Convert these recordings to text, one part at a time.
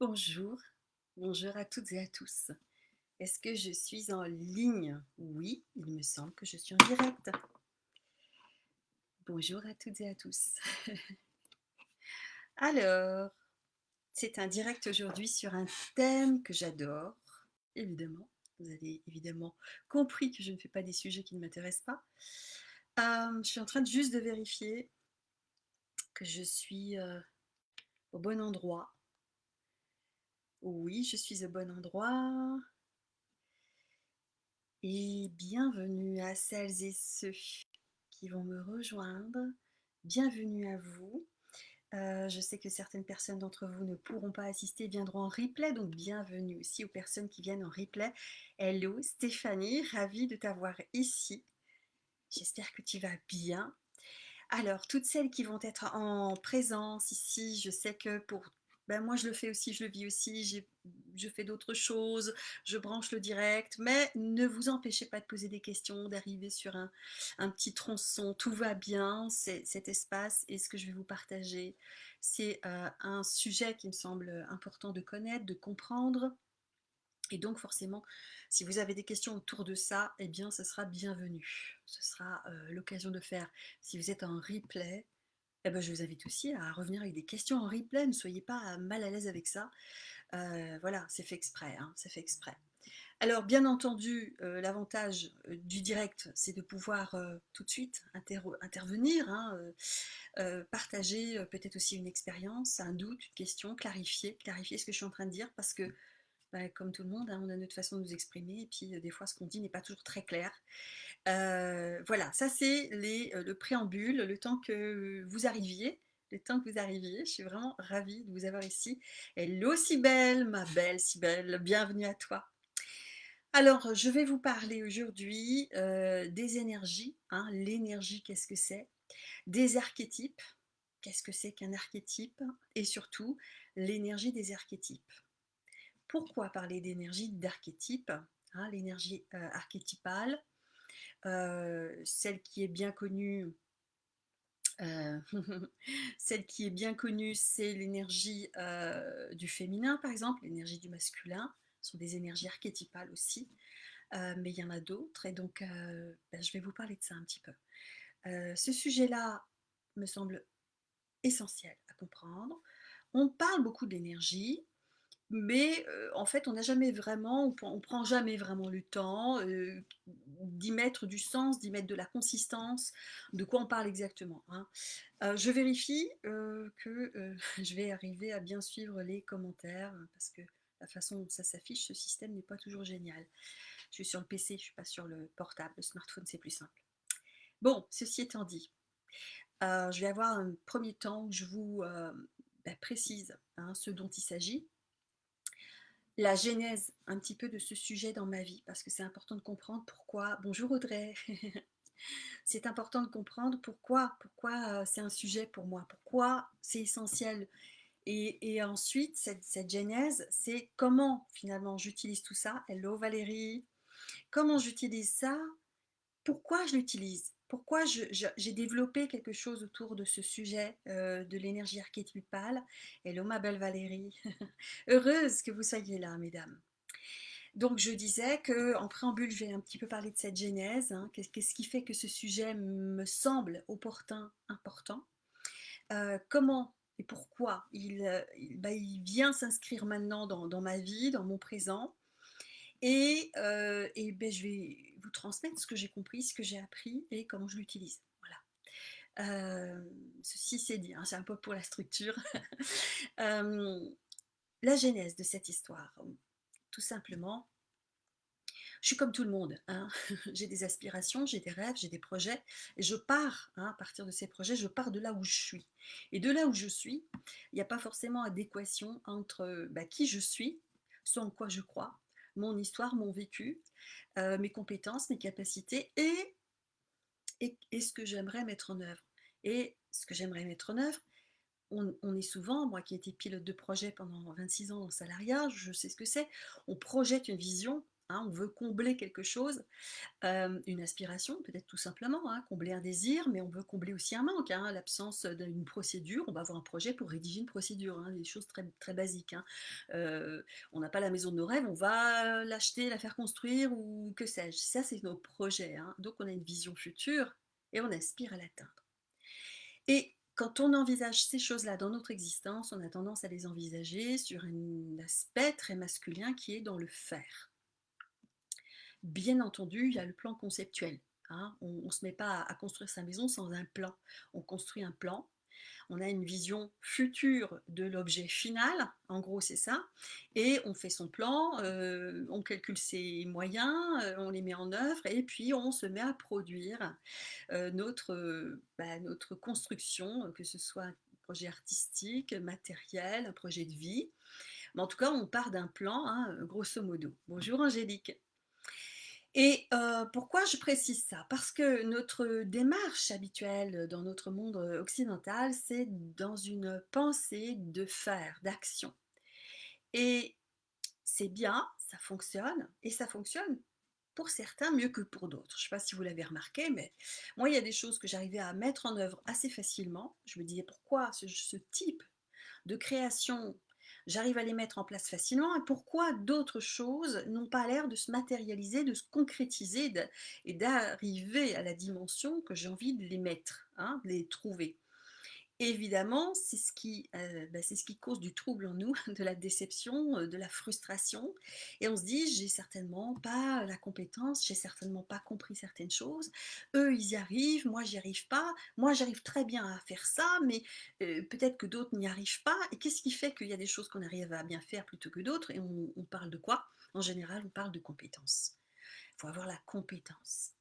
Bonjour, bonjour à toutes et à tous. Est-ce que je suis en ligne? Oui, il me semble que je suis en direct. Bonjour à toutes et à tous. Alors, c'est un direct aujourd'hui sur un thème que j'adore, évidemment. Vous avez évidemment compris que je ne fais pas des sujets qui ne m'intéressent pas. Euh, je suis en train de juste de vérifier que je suis euh, au bon endroit oui, je suis au bon endroit. Et bienvenue à celles et ceux qui vont me rejoindre. Bienvenue à vous. Euh, je sais que certaines personnes d'entre vous ne pourront pas assister, viendront en replay, donc bienvenue aussi aux personnes qui viennent en replay. Hello Stéphanie, ravie de t'avoir ici. J'espère que tu vas bien. Alors, toutes celles qui vont être en présence ici, je sais que pour ben moi je le fais aussi, je le vis aussi, je fais d'autres choses, je branche le direct, mais ne vous empêchez pas de poser des questions, d'arriver sur un, petit tronçon, tout va bien, cet espace et ce que je vais vous partager, c'est euh, un sujet qui me semble important de connaître, de comprendre, et donc forcément, si vous avez des questions autour de ça, eh bien ce sera bienvenu, ce sera euh, l'occasion de faire, si vous êtes en replay, eh ben, je vous invite aussi à revenir avec des questions en replay, ne soyez pas mal à l'aise avec ça. Euh, voilà, c'est fait exprès, hein, c'est fait exprès. Alors, bien entendu, euh, l'avantage euh, du direct, c'est de pouvoir tout de suite intervenir, hein, partager peut-être aussi une expérience, un doute, une question, clarifier, clarifier ce que je suis en train de dire, parce que, bah, comme tout le monde, hein, on a notre façon de nous exprimer, et puis des fois, ce qu'on dit n'est pas toujours très clair. Euh, voilà, ça c'est euh, le préambule, le temps que vous arriviez, le temps que vous arriviez. Je suis vraiment ravie de vous avoir ici. Hello Sibelle, ma belle Sibelle, bienvenue à toi. Alors, je vais vous parler aujourd'hui euh, des énergies. Hein. L'énergie, qu'est-ce que c'est? Des archétypes, qu'est-ce que c'est qu'un archétype? Et surtout, l'énergie des archétypes. Pourquoi parler d'énergie d'archétype hein, L'énergie archétypale, celle qui est bien connue, euh, celle qui est bien connue, c'est l'énergie euh, du féminin, par exemple, l'énergie du masculin, ce sont des énergies archétypales aussi, mais il y en a d'autres, et donc ben, je vais vous parler de ça un petit peu. ce sujet-là me semble essentiel à comprendre. On parle beaucoup d'énergie, mais en fait, on n'a jamais vraiment, on ne prend jamais vraiment le temps d'y mettre du sens, d'y mettre de la consistance, de quoi on parle exactement. Hein. je vérifie que je vais arriver à bien suivre les commentaires, parce que la façon dont ça s'affiche, ce système n'est pas toujours génial. Je suis sur le PC, je ne suis pas sur le portable, le smartphone c'est plus simple. Bon, ceci étant dit, je vais avoir un premier temps où je vous bah, précise hein, ce dont il s'agit, la genèse un petit peu de ce sujet dans ma vie, parce que c'est important de comprendre pourquoi. Bonjour Audrey. c'est important de comprendre pourquoi, pourquoi euh, c'est un sujet pour moi, pourquoi c'est essentiel. Et, ensuite, cette, cette genèse, c'est comment finalement j'utilise tout ça. Hello Valérie. Comment j'utilise ça? Pourquoi je l'utilise? Pourquoi j'ai développé quelque chose autour de ce sujet euh, de l'énergie archétypale? Hello ma belle Valérie, heureuse que vous soyez là mesdames. Donc je disais que en préambule je vais un petit peu parler de cette genèse, hein. qu'est-ce qui fait que ce sujet me semble opportun, important, euh, comment et pourquoi il, euh, bah, il vient s'inscrire maintenant dans, ma vie, dans mon présent, et, et ben, je vais vous transmettre ce que j'ai compris, ce que j'ai appris et comment je l'utilise. Voilà. ceci c'est dit, hein, c'est un peu pour la structure. la genèse de cette histoire, tout simplement, je suis comme tout le monde, hein. j'ai des aspirations, j'ai des rêves, j'ai des projets, et je pars, hein, à partir de ces projets, je pars de là où je suis. Et de là où je suis, il n'y a pas forcément adéquation entre bah, qui je suis, ce en quoi je crois, mon histoire, mon vécu, euh, mes compétences, mes capacités et, et, ce que j'aimerais mettre en œuvre. Et ce que j'aimerais mettre en œuvre, on, est souvent, moi qui ai été pilote de projet pendant 26 ans en salariat, je sais ce que c'est, on projette une vision hein, on veut combler quelque chose, euh, une aspiration peut-être tout simplement, hein, combler un désir, mais on veut combler aussi un manque, hein, l'absence d'une procédure, on va avoir un projet pour rédiger une procédure, des choses très, basiques. Euh, on n'a pas la maison de nos rêves, on va l'acheter, la faire construire ou que sais-je. Ça c'est nos projets, donc on a une vision future et on aspire à l'atteindre. Et quand on envisage ces choses-là dans notre existence, on a tendance à les envisager sur un aspect très masculin qui est dans le faire. Bien entendu, il y a le plan conceptuel. Hein. On ne se met pas à construire sa maison sans un plan. On construit un plan on a une vision future de l'objet final, en gros c'est ça, et on fait son plan, euh, on calcule ses moyens, euh, on les met en œuvre, et puis on se met à produire euh, notre, bah, notre construction, que ce soit un projet artistique, matériel, un projet de vie. Mais en tout cas, on part d'un plan, hein, grosso modo. Bonjour Angélique. Et pourquoi je précise ça? Parce que notre démarche habituelle dans notre monde occidental, c'est dans une pensée de faire, d'action. Et c'est bien, ça fonctionne, et ça fonctionne pour certains mieux que pour d'autres. Je ne sais pas si vous l'avez remarqué, mais moi, il y a des choses que j'arrivais à mettre en œuvre assez facilement. Je me disais, pourquoi ce, ce type de création j'arrive à les mettre en place facilement, et pourquoi d'autres choses n'ont pas l'air de se matérialiser, de se concrétiser et d'arriver à la dimension que j'ai envie de les mettre, hein, de les trouver évidemment, c'est ce, qui, euh, bah, ce qui cause du trouble en nous, de la déception, euh, de la frustration. Et on se dit, j'ai certainement pas la compétence, j'ai certainement pas compris certaines choses. Eux, ils y arrivent, moi, j'y arrive pas. Moi, j'arrive très bien à faire ça, mais euh, peut-être que d'autres n'y arrivent pas. Et qu'est-ce qui fait qu'il y a des choses qu'on arrive à bien faire plutôt que d'autres? Et on, on parle de quoi? En général, on parle de compétences. Il faut avoir la compétence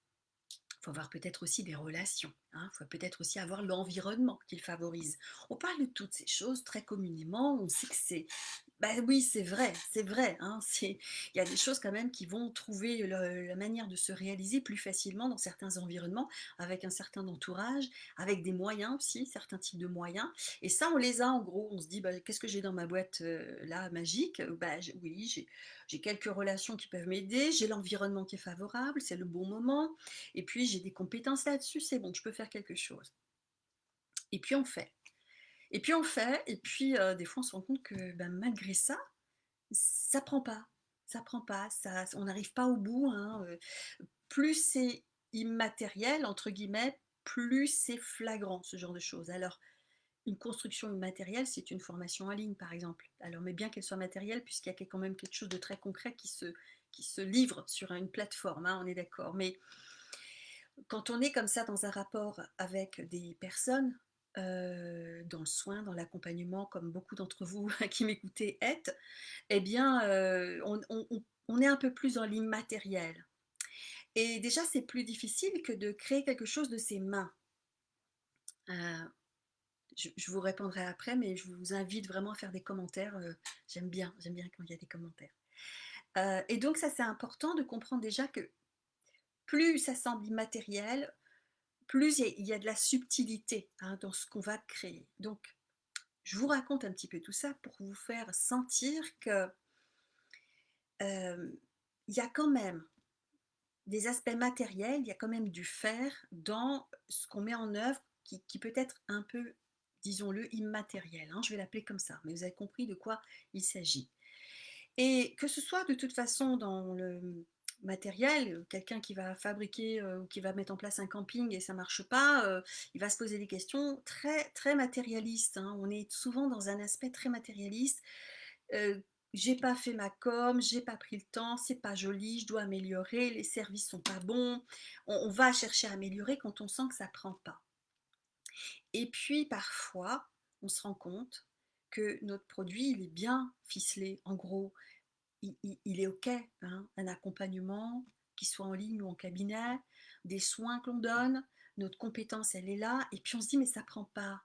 faut avoir peut-être aussi des relations, il hein. faut peut-être aussi avoir l'environnement qu'il favorise. On parle de toutes ces choses très communément, on sait que c'est ben oui, c'est vrai, c'est vrai. Hein, il y a des choses quand même qui vont trouver la manière de se réaliser plus facilement dans certains environnements, avec un certain entourage, avec des moyens aussi, certains types de moyens. Et ça, on les a en gros. On se dit, bah, qu'est-ce que j'ai dans ma boîte euh, là, magique? Bah, Oui, j'ai quelques relations qui peuvent m'aider, j'ai l'environnement qui est favorable, c'est le bon moment, et puis j'ai des compétences là-dessus, c'est bon, je peux faire quelque chose. Et puis on fait. Et puis on fait, et puis des fois on se rend compte que ben, malgré ça, ça prend pas. Ça prend pas, ça, on n'arrive pas au bout. Hein, plus c'est immatériel, entre guillemets, plus c'est flagrant, ce genre de choses. Alors, une construction immatérielle, c'est une formation en ligne, par exemple. Alors, mais bien qu'elle soit matérielle, puisqu'il y a quand même quelque chose de très concret qui se, qui se livre sur une plateforme, hein, on est d'accord. Mais quand on est comme ça dans un rapport avec des personnes, euh, dans le soin, dans l'accompagnement, comme beaucoup d'entre vous qui m'écoutez êtes, eh bien, euh, on, est un peu plus dans l'immatériel. Et déjà, c'est plus difficile que de créer quelque chose de ses mains. Euh, je, vous répondrai après, mais je vous invite vraiment à faire des commentaires. j'aime bien, j'aime bien quand il y a des commentaires. et donc, ça, c'est important de comprendre déjà que plus ça semble immatériel, plus il y, a de la subtilité hein, dans ce qu'on va créer. Donc, je vous raconte un petit peu tout ça pour vous faire sentir que euh, il y a quand même des aspects matériels, il y a quand même du faire dans ce qu'on met en œuvre qui, peut être un peu, disons-le, immatériel. Hein, je vais l'appeler comme ça, mais vous avez compris de quoi il s'agit. Et que ce soit de toute façon dans le, matériel, euh, quelqu'un qui va fabriquer euh, ou qui va mettre en place un camping et ça marche pas, euh, il va se poser des questions très très matérialistes. Hein. On est souvent dans un aspect très matérialiste. j'ai pas fait ma com, j'ai pas pris le temps, c'est pas joli, je dois améliorer, les services sont pas bons. On, va chercher à améliorer quand on sent que ça prend pas. Et puis parfois, on se rend compte que notre produit il est bien ficelé, en gros, il, est OK, hein, un accompagnement, qui soit en ligne ou en cabinet, des soins que l'on donne, notre compétence, elle est là, et puis on se dit, mais ça prend pas.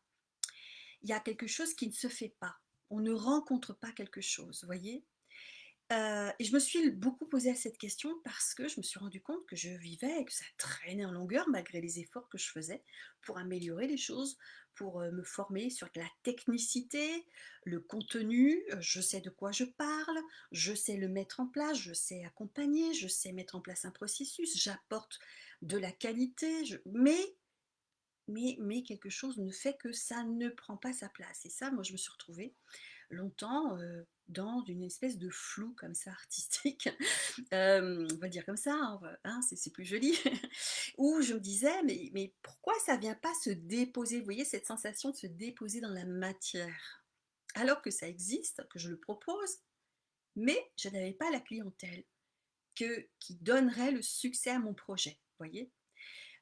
Il y a quelque chose qui ne se fait pas. On ne rencontre pas quelque chose, voyez? Heu et je me suis beaucoup posé cette question parce que je me suis rendu compte que je vivais et que ça traînait en longueur malgré les efforts que je faisais pour améliorer les choses, pour, heu, me former sur la technicité, le contenu, heu, je sais de quoi je parle, je sais le mettre en place, je sais accompagner, je sais mettre en place un processus, j'apporte de la qualité, mais mais quelque chose ne fait que ça ne prend pas sa place. Et ça, moi, je me suis retrouvée longtemps, dans une espèce de flou comme ça artistique, hem, on va dire comme ça, hein, hein, c'est plus joli, où je me disais: «Mais mais pourquoi ça vient pas se déposer?» vous voyez cette sensation de se déposer dans la matière? Alors que ça existe, que je le propose, mais je n'avais pas la clientèle que qui donnerait le succès à mon projet, vous voyez?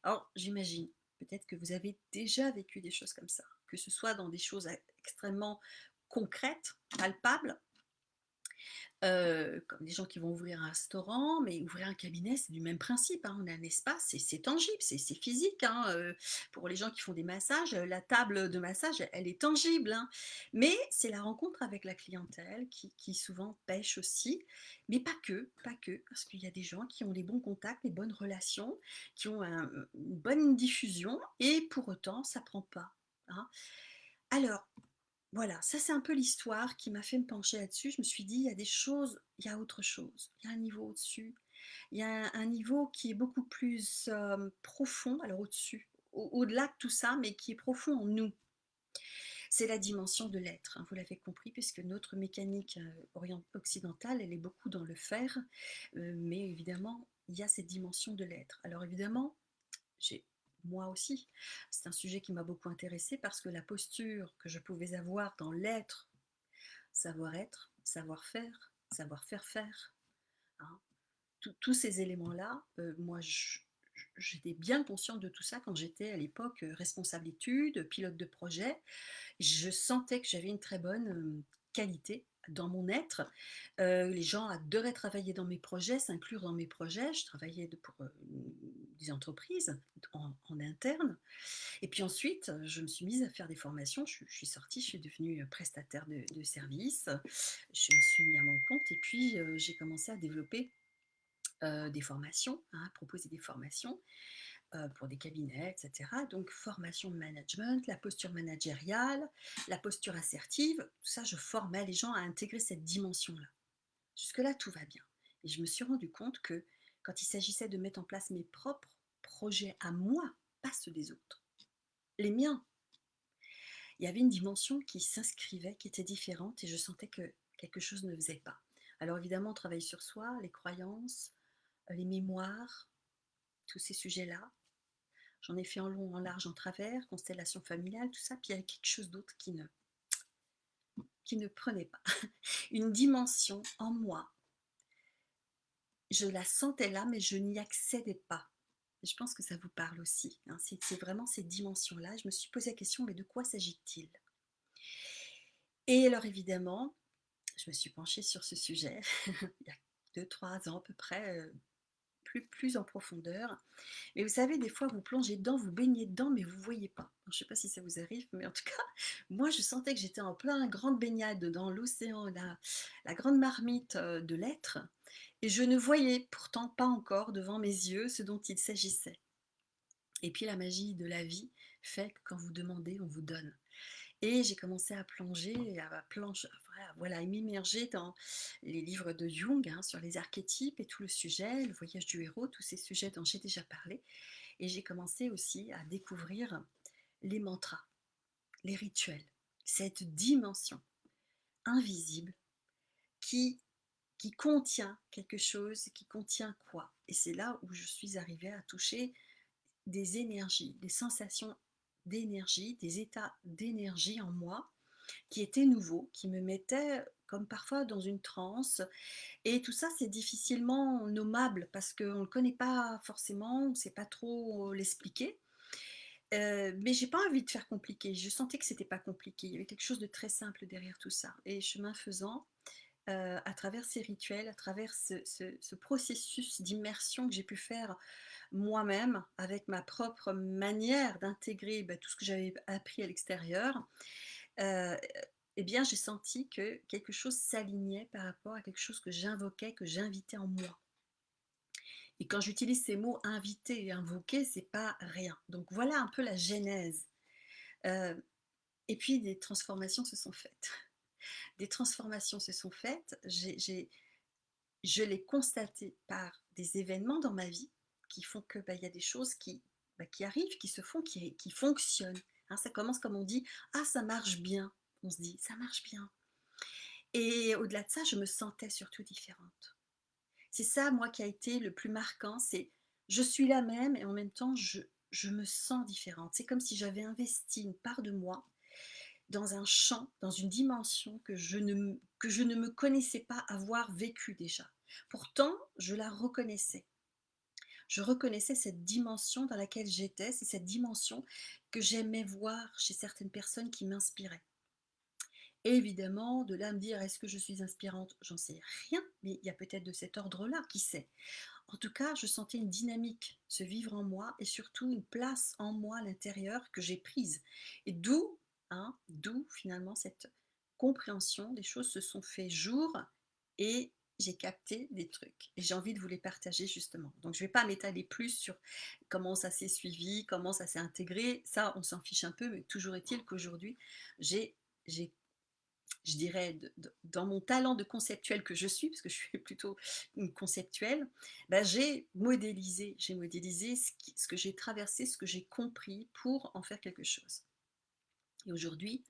Alors j'imagine, peut-être que vous avez déjà vécu des choses comme ça, que ce soit dans des choses extrêmement concrètes, palpables Comme des gens qui vont ouvrir un restaurant, mais ouvrir un cabinet, c'est du même principe, hein. On a un espace, c'est tangible, c'est physique, hein, pour les gens qui font des massages, la table de massage, elle est tangible, hein. Mais c'est la rencontre avec la clientèle qui souvent pêche aussi, mais pas que, pas que, parce qu'il y a des gens qui ont des bons contacts, des bonnes relations, qui ont un une bonne diffusion et pour autant ça prend pas. Alors voilà, ça c'est un peu l'histoire qui m'a fait me pencher là-dessus. Je me suis dit: «Il y a des choses il y a autre chose. Il y a un niveau au-dessus. Il y a un niveau qui est beaucoup plus, hem, profond, alors au-dessus, au au-delà de tout ça, mais qui est profond en nous. C'est la dimension de l'être, hein, vous l'avez compris puisque notre mécanique, orient occidentale, elle est beaucoup dans le faire, heu, mais évidemment, il y a cette dimension de l'être. Alors évidemment, j'ai moi aussi, c'est un sujet qui m'a beaucoup intéressée parce que la posture que je pouvais avoir dans l'être, savoir-être, savoir-faire, savoir faire hein, tous ces éléments-là, heu, moi j'étais bien consciente de tout ça quand j'étais à l'époque, heu, responsable études, pilote de projet. Je sentais que j'avais une très bonne, hem, qualité dans mon être. Les gens adoraient travailler dans mes projets, s'inclure dans mes projets. Je travaillais de pour, des entreprises en interne et puis ensuite, je me suis mise à faire des formations. Je suis sortie, je suis devenue, prestataire de services. Je me suis mis à mon compte et puis, heu, j'ai commencé à développer, heu, des formations, hein, à proposer des formations heu, pour des cabinets et cetera. Donc formation de management, la posture managériale, la posture assertive, tout ça, je formais les gens à intégrer cette dimension-là. Jusque-là, tout va bien et je me suis rendu compte que quand il s'agissait de mettre en place mes propres projets à moi, pas ceux des autres, les miens, il y avait une dimension qui s'inscrivait, qui était différente et je sentais que quelque chose ne faisait pas. Alors évidemment, on sur soi, les croyances, heu, les mémoires, tous ces sujets-là. J'en ai fait en long, en large, en travers, constellation familiale, tout ça, puis il y avait quelque chose d'autre qui ne qui ne prenait pas. Une dimension en moi. Je la sentais là, mais je n'y accédais pas. Je pense que ça vous parle aussi, hein. C'est vraiment cette dimension-là. Je me suis posé la question: «Mais de quoi s'agit-il?» et alors évidemment, je me suis penchée sur ce sujet il y a 2-3 ans à peu près, heu, plus en profondeur. Mais vous savez, des fois, vous plongez dedans, vous baignez dedans, mais vous voyez pas. Je ne sais pas si ça vous arrive, mais en tout cas, moi, je sentais que j'étais en plein grande baignade dans l'océan, la la grande marmite, heu, de l'être et je ne voyais pourtant pas encore devant mes yeux ce dont il s'agissait. Et puis la magie de la vie fait que quand vous demandez, on vous donne. Et j'ai commencé à plonger, à planche voilà, m'immerger dans les livres de Jung, hein, sur les archétypes et tout le sujet, le voyage du héros, tous ces sujets dont j'ai déjà parlé. Et j'ai commencé aussi à découvrir les mantras, les rituels, cette dimension invisible qui qui contient quelque chose, qui contient quoi? Et c'est là où je suis arrivée à toucher des énergies, des sensations d'énergie, des états d'énergie en moi qui étaient nouveaux, qui me mettaient comme parfois dans une transe. Et tout ça c'est difficilement nommable parce qu'on ne le connaît pas forcément, on ne sait pas trop l'expliquer. Heu, mais j'ai pas envie de faire compliqué, je sentais que c'était pas compliqué, il y avait quelque chose de très simple derrière tout ça. Et chemin faisant, heu, à travers ces rituels, à travers ce processus d'immersion que j'ai pu faire moi-même, avec ma propre manière d'intégrer, bah, tout ce que j'avais appris à l'extérieur, heu eh bien j'ai senti que quelque chose s'alignait par rapport à quelque chose que j'invoquais, que j'invitais en moi. Et quand j'utilise ces mots inviter et invoquer, c'est pas rien. Donc voilà un peu la genèse. Euh, et puis des transformations se sont faites. Des transformations se sont faites. je l'ai constaté par des événements dans ma vie qui font que bah, il y a des choses qui, bah, qui arrivent, qui se font, qui, fonctionnent. Hein, ça commence comme on dit, ah ça marche bien. On se dit, ça marche bien. Et au-delà de ça, je me sentais surtout différente. C'est ça, moi, qui a été le plus marquant, c'est je suis la même et en même temps, je, je me sens différente. C'est comme si j'avais investi une part de moi dans un champ, dans une dimension que je ne, que je ne me connaissais pas avoir vécu déjà. Pourtant, je la reconnaissais. Je reconnaissais cette dimension dans laquelle j'étais, c'est cette dimension que j'aimais voir chez certaines personnes qui m'inspiraient. évidemment, de là me dire est-ce que je suis inspirante? J'en sais rien, mais il y a peut-être de cet ordre-là, qui sait? En tout cas, je sentais une dynamique se vivre en moi et surtout une place en moi à l'intérieur que j'ai prise. Et d'où, hein, d'où finalement cette compréhension, des choses se sont fait jour et j'ai capté des trucs et j'ai envie de vous les partager justement. Donc je ne vais pas m'étaler plus sur comment ça s'est suivi, comment ça s'est intégré, ça on s'en fiche un peu, mais toujours est-il qu'aujourd'hui j'ai je dirais, dans mon talent de conceptuel que je suis, parce que je suis plutôt une conceptuelle, bah, j'ai modélisé, j'ai modélisé ce, que j'ai traversé, ce que j'ai compris pour en faire quelque chose. Et aujourd'hui,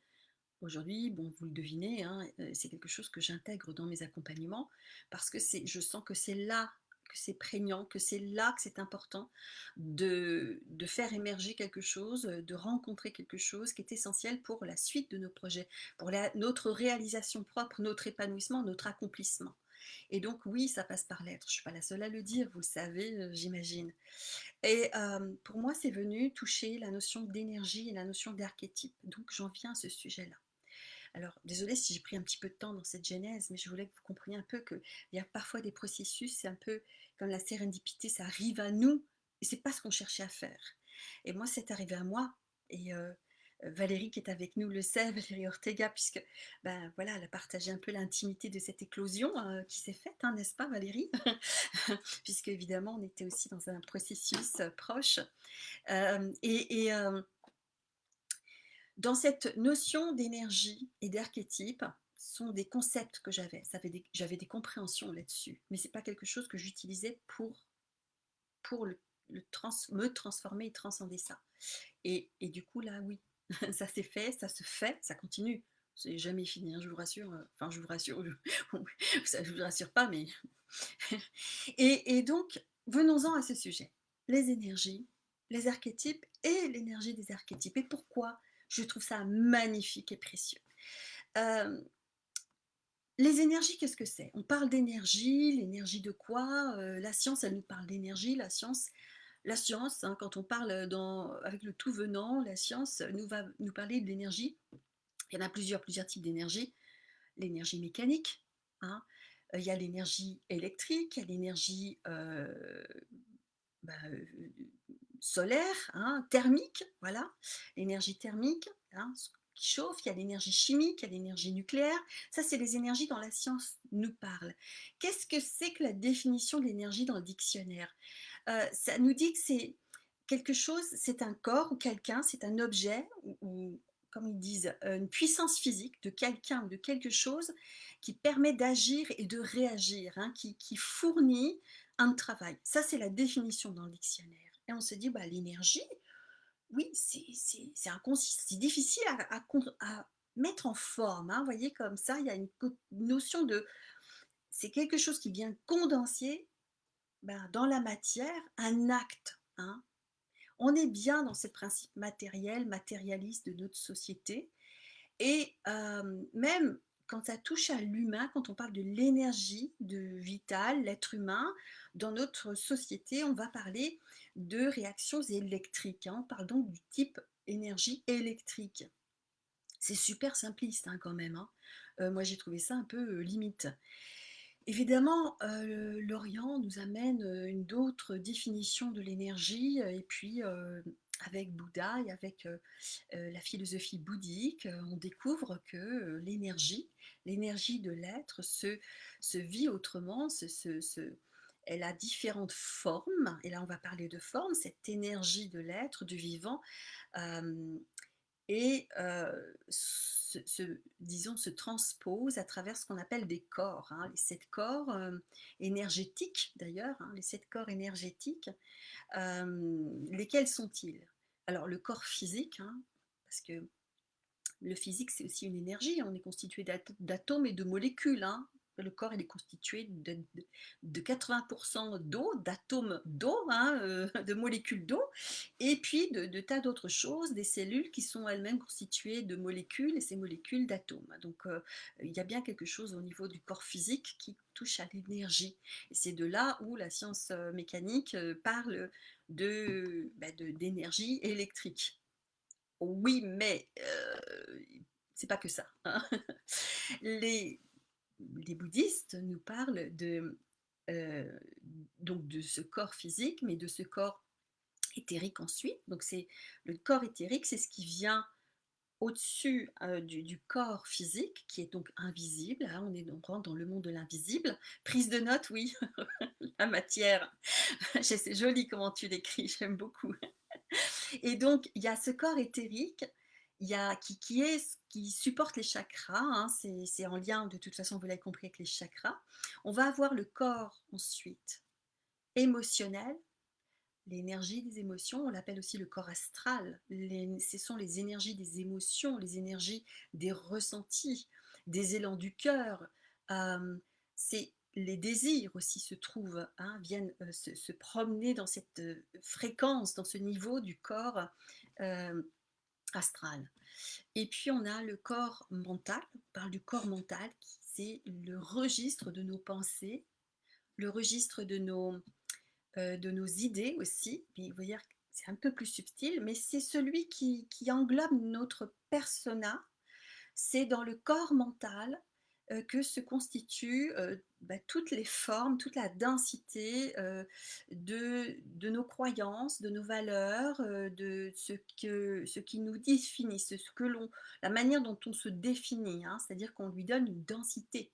aujourd'hui, bon, vous le devinez, hein, euh, c'est quelque chose que j'intègre dans mes accompagnements, parce que je sens que c'est là que c'est prégnant, que c'est là que c'est important de, faire émerger quelque chose, de rencontrer quelque chose qui est essentiel pour la suite de nos projets, pour notre réalisation propre, notre épanouissement, notre accomplissement. Et donc oui, ça passe par l'être. Je ne suis pas la seule à le dire, vous le savez, euh, j'imagine. Et euh, pour moi, c'est venu toucher la notion d'énergie et la notion d'archétype. Donc j'en viens à ce sujet-là. Alors, désolé si j'ai pris un petit peu de temps dans cette genèse, mais je voulais que vous compreniez un peu qu'il y a parfois des processus, c'est un peu comme la sérendipité, ça arrive à nous, et c'est pas ce qu'on cherchait à faire. Et moi, c'est arrivé à moi, et euh, Valérie qui est avec nous le sait, Valérie Ortega, puisque ben voilà, elle a partagé un peu l'intimité de cette éclosion euh, qui s'est faite, hein, n'est-ce pas Valérie? Puisque évidemment on était aussi dans un processus euh, proche. et, et dans cette notion d'énergie et d'archétype, sont des concepts que j'avais. J'avais des, compréhensions là-dessus. Mais ce n'est pas quelque chose que j'utilisais pour, pour le, me transformer et transcender ça. Et, du coup, là, oui, ça s'est fait, ça se fait, ça continue. C'est jamais fini, hein, je vous rassure. Euh, enfin, je vous rassure, je, je vous rassure pas, mais... et donc, venons-en à ce sujet. Les énergies, les archétypes et l'énergie des archétypes. Et pourquoi je trouve ça magnifique et précieux. Euh, les énergies, qu'est-ce que c'est? On parle d'énergie, l'énergie de quoi? Euh, La science, elle nous parle d'énergie, la science, la science, hein, quand on parle avec le tout venant, la science nous va nous parler de l'énergie. Il y en a plusieurs, plusieurs types d'énergie. L'énergie mécanique, hein, euh, il y a l'énergie électrique, il y a l'énergie bah, solaire, hein, thermique, voilà, l'énergie thermique, hein, qui chauffe, il y a l'énergie chimique, il y a l'énergie nucléaire, ça c'est les énergies dont la science nous parle. Qu'est-ce que c'est que la définition de l'énergie dans le dictionnaire? Euh, Ça nous dit que c'est quelque chose, c'est un corps ou quelqu'un, c'est un objet ou, comme ils disent, une puissance physique de quelqu'un ou de quelque chose qui permet d'agir et de réagir, hein, qui, fournit un travail. Ça, c'est la définition dans le dictionnaire. Et on se dit, bah, l'énergie, oui, c'est difficile à, à, mettre en forme. Hein, vous voyez, comme ça, il y a une notion de... C'est quelque chose qui vient condenser ben, dans la matière un acte. Hein. On est bien dans ce principe matériel, matérialiste de notre société. Et euh, même quand ça touche à l'humain, quand on parle de l'énergie de vital, l'être humain, dans notre société, on va parler de réactions électriques. Hein. On parle donc du type énergie électrique. C'est super simpliste hein, quand même. Hein. Euh, moi, j'ai trouvé ça un peu euh, limite. Évidemment, euh, l'Orient nous amène une d'autres définition de l'énergie et puis avec Bouddha et avec la philosophie bouddhique, on découvre que l'énergie, l'énergie de l'être se, se, vit autrement, se, elle a différentes formes, et là on va parler de formes, cette énergie de l'être, du vivant, et se, disons, se transpose à travers ce qu'on appelle des corps, hein, les sept corps énergétiques d'ailleurs, hein, les sept corps énergétiques, lesquels sont-ils? Alors le corps physique, hein, parce que le physique c'est aussi une énergie, on est constitué d'atomes et de molécules, le corps il est constitué de, 80% d'eau, d'atomes d'eau, hein, euh, de molécules d'eau, et puis de, tas d'autres choses, des cellules qui sont elles-mêmes constituées de molécules, et ces molécules d'atomes. Donc euh, il y a bien quelque chose au niveau du corps physique qui touche à l'énergie. C'est de là où la science euh, mécanique parle bah, d'énergie électrique. Oui, mais c'est pas que ça. Hein. Les, les bouddhistes nous parlent de, euh, donc de ce corps physique, mais de ce corps éthérique ensuite. Donc c'est le corps éthérique, c'est ce qui vient au-dessus euh, du, corps physique, qui est donc invisible. Hein, on est donc dans le monde de l'invisible. Prise de notes, oui, la matière. c'est joli comment tu l'écris, j'aime beaucoup. Et donc, il y a ce corps éthérique qui, supporte les chakras, hein, c'est en lien de toute façon, vous l'avez compris, avec les chakras. On va avoir le corps ensuite émotionnel, l'énergie des émotions, on l'appelle aussi le corps astral. ce sont les énergies des émotions, les énergies des ressentis, des élans du cœur. les désirs aussi se trouvent, hein, viennent euh, se, promener dans cette euh, fréquence, dans ce niveau du corps astral. Et puis on a le corps mental, on parle du corps mental, c'est le registre de nos pensées, le registre de nos, euh, de idées aussi. vous voyez, c'est un peu plus subtil, mais c'est celui qui, qui englobe notre persona. C'est dans le corps mental euh, que se constituent euh, bah, toutes les formes, toute la densité euh, de, nos croyances, de nos valeurs, de ce, que, ce qui nous définit, ce que l'on, la manière dont on se définit, hein, c'est-à-dire qu'on lui donne une densité,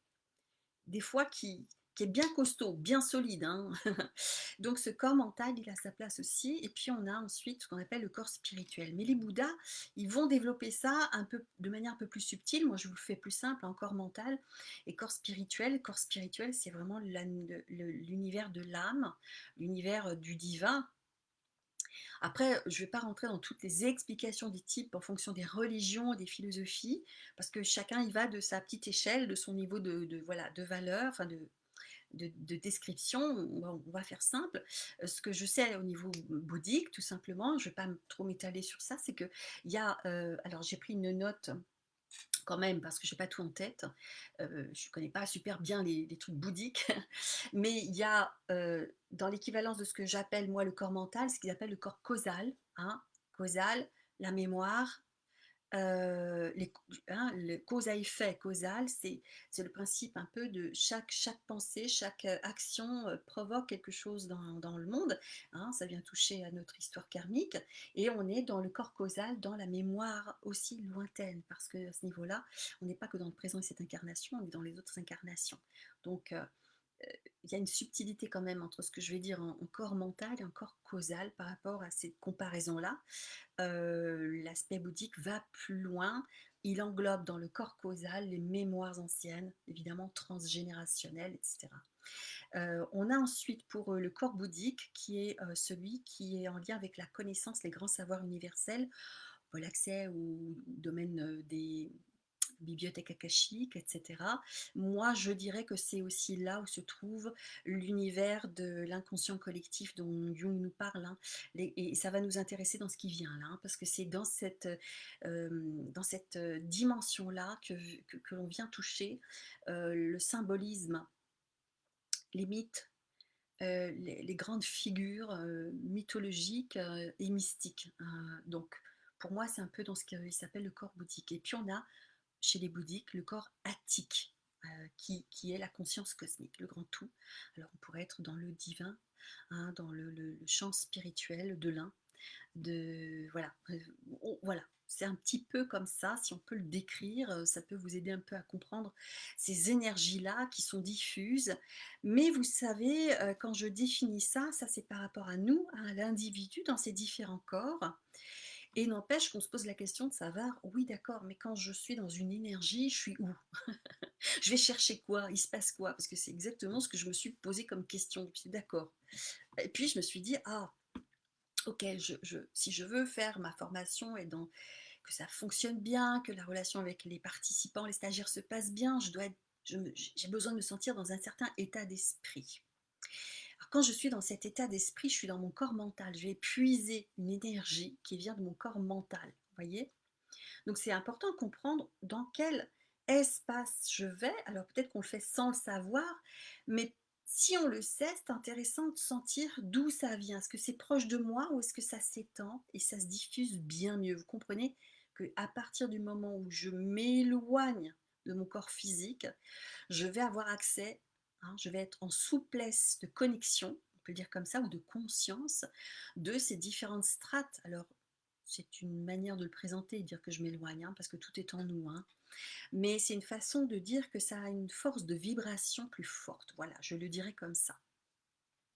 des fois qui, qui est bien costaud, bien solide. Hein. Donc ce corps mental, il a sa place aussi. Et puis on a ensuite ce qu'on appelle le corps spirituel. Mais les Bouddhas, ils vont développer ça un peu, de manière un peu plus subtile. Moi, je vous le fais plus simple, un corps mental et corps spirituel. Corps spirituel, c'est vraiment l'univers de l'âme, l'univers euh, du divin, après, je ne vais pas rentrer dans toutes les explications des types en fonction des religions, des philosophies, parce que chacun y va de sa petite échelle, de son niveau de, voilà, de valeur, enfin de, de, description, on va, faire simple. Euh, ce que je sais au niveau bouddhique, tout simplement, je ne vais pas trop m'étaler sur ça, c'est qu'il y a, euh, alors j'ai pris une note quand même, parce que je n'ai pas tout en tête, euh, je ne connais pas super bien les, trucs bouddhiques, mais il y a dans l'équivalence de ce que j'appelle moi le corps mental, ce qu'ils appellent le corps causal, hein, causal, la mémoire, les, hein, le cause à effet causal, c'est le principe un peu de chaque, chaque pensée, chaque action provoque quelque chose dans, dans le monde. Hein, ça vient toucher à notre histoire karmique. Et on est dans le corps causal, dans la mémoire aussi lointaine, parce que à ce niveau-là, on n'est pas que dans le présent et cette incarnation, on est dans les autres incarnations. Donc, il y a une subtilité quand même entre ce que je vais dire en, corps mental et en corps causal par rapport à ces comparaisons-là. L'aspect bouddhique va plus loin. Il englobe dans le corps causal les mémoires anciennes, évidemment transgénérationnelles, etc. on a ensuite pour le corps bouddhique qui est celui qui est en lien avec la connaissance, les grands savoirs universels, l'accès au domaine des, bibliothèque akashique, etc. Moi, je dirais que c'est aussi là où se trouve l'univers de l'inconscient collectif dont Jung nous parle. Hein. et ça va nous intéresser dans ce qui vient là, hein, parce que c'est dans cette, euh, cette dimension-là que, que, l'on vient toucher euh, le symbolisme, les mythes, euh, les, grandes figures mythologiques et mystiques. Hein. donc, pour moi, c'est un peu dans ce qui s'appelle le corps bouddhique. Et puis, on a chez les bouddhiques le corps attique, euh, qui, est la conscience cosmique, le grand tout. Alors on pourrait être dans le divin, hein, dans le, champ spirituel de l'un, de voilà, voilà. C'est un petit peu comme ça, si on peut le décrire, ça peut vous aider un peu à comprendre ces énergies-là qui sont diffuses. Mais vous savez, quand je définis ça, ça c'est par rapport à nous, à l'individu dans ses différents corps. Et n'empêche qu'on se pose la question de savoir, oui d'accord, mais quand je suis dans une énergie, je suis où? Je vais chercher quoi? Il se passe quoi? Parce que c'est exactement ce que je me suis posé comme question. D'accord. Et puis je me suis dit, ah, ok, si je veux faire ma formation et que ça fonctionne bien, que la relation avec les participants, les stagiaires se passe bien, j'ai besoin de me sentir dans un certain état d'esprit quand je suis dans cet état d'esprit, je suis dans mon corps mental. Je vais puiser une énergie qui vient de mon corps mental. voyez? Donc c'est important de comprendre dans quel espace je vais. Alors peut-être qu'on le fait sans le savoir, mais si on le sait, c'est intéressant de sentir d'où ça vient. Est-ce que c'est proche de moi ou est-ce que ça s'étend et ça se diffuse bien mieux? Vous comprenez qu'à partir du moment où je m'éloigne de mon corps physique, je vais avoir accès Hein, je vais être en souplesse de connexion, on peut le dire comme ça, ou de conscience de ces différentes strates. Alors, c'est une manière de le présenter et dire que je m'éloigne, hein, parce que tout est en nous. Hein. Mais c'est une façon de dire que ça a une force de vibration plus forte. Voilà, je le dirais comme ça.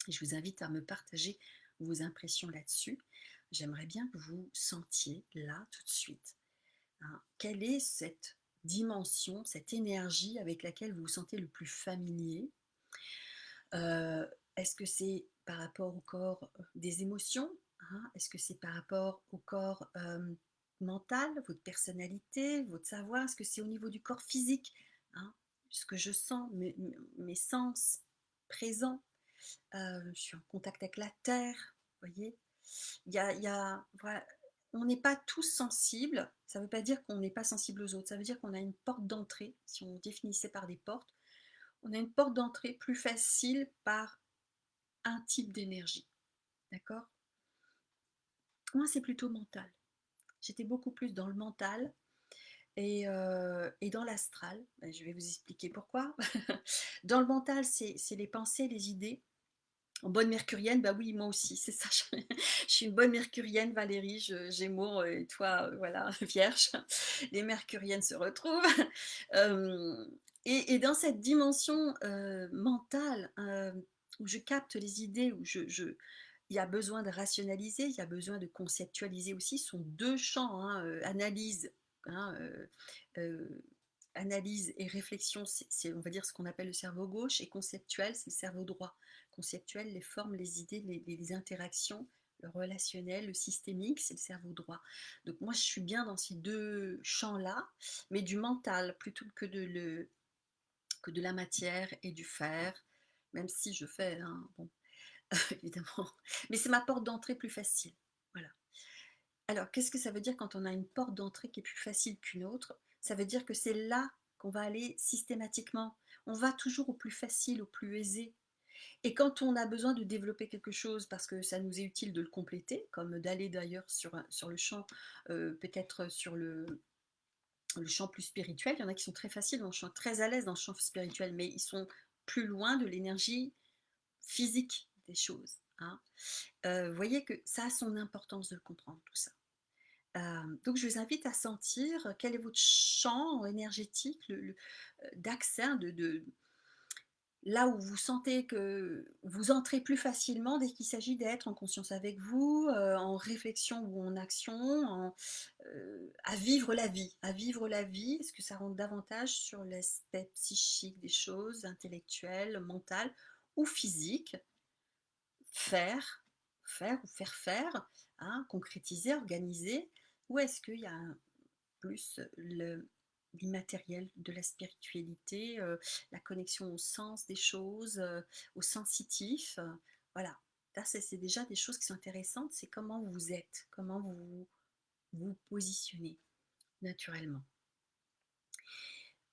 Je vous invite à me partager vos impressions là-dessus. J'aimerais bien que vous sentiez là tout de suite. quelle est cette dimension, cette énergie avec laquelle vous vous sentez le plus familier euh, Est-ce que c'est par rapport au corps euh, des émotions hein? Est-ce que c'est par rapport au corps euh, mental, votre personnalité, votre savoir? Est-ce que c'est au niveau du corps physique hein? Ce que je sens, mes, sens présents Je suis en contact avec la terre, voyez? Il y a, on n'est pas tous sensibles, ça ne veut pas dire qu'on n'est pas sensible aux autres, ça veut dire qu'on a une porte d'entrée, si on définissait par des portes, on a une porte d'entrée plus facile par un type d'énergie. D'accord? Moi, c'est plutôt mental. J'étais beaucoup plus dans le mental et, euh, dans l'astral. Ben, je vais vous expliquer pourquoi. dans le mental, c'est les pensées, les idées. En bonne mercurienne, bah oui, moi aussi, c'est ça. Je, suis une bonne mercurienne, Valérie, Gémeaux, et toi, euh, voilà, Vierge. Les mercuriennes se retrouvent. Euh, et, dans cette dimension euh, mentale, où je capte les idées, où il y a besoin de rationaliser, il y a besoin de conceptualiser aussi, ce sont deux champs, hein, analyse, hein, analyse et réflexion, c'est on va dire ce qu'on appelle le cerveau gauche, et conceptuel, c'est le cerveau droit conceptuel, les formes, les idées, les, interactions, le relationnel, le systémique, c'est le cerveau droit. Donc moi, je suis bien dans ces deux champs-là, mais du mental plutôt que de, la matière et du faire, même si je fais, hein, bon, évidemment. Mais c'est ma porte d'entrée plus facile. Voilà. Alors, qu'est-ce que ça veut dire quand on a une porte d'entrée qui est plus facile qu'une autre? Ça veut dire que c'est là qu'on va aller systématiquement. On va toujours au plus facile, au plus aisé, et quand on a besoin de développer quelque chose parce que ça nous est utile de le compléter, comme d'aller d'ailleurs sur, sur le champ, euh, peut-être sur le, le champ plus spirituel, il y en a qui sont très faciles dans très à l'aise dans le champ spirituel, mais ils sont plus loin de l'énergie physique des choses. Hein. Euh, vous voyez que ça a son importance de le comprendre, tout ça. Donc je vous invite à sentir quel est votre champ énergétique d'accès, là où vous sentez que vous entrez plus facilement dès qu'il s'agit d'être en conscience avec vous, en réflexion ou en action, à vivre la vie. À vivre la vie, est-ce que ça rentre davantage sur l'aspect psychique des choses, intellectuel, mental ou physique? Faire, faire ou faire faire, hein, concrétiser, organiser, ou est-ce qu'il y a plus le, l'immatériel, de la spiritualité, euh, la connexion au sens des choses, euh, au sensitif. Euh, voilà, là c'est déjà des choses qui sont intéressantes, c'est comment vous êtes, comment vous vous positionnez naturellement.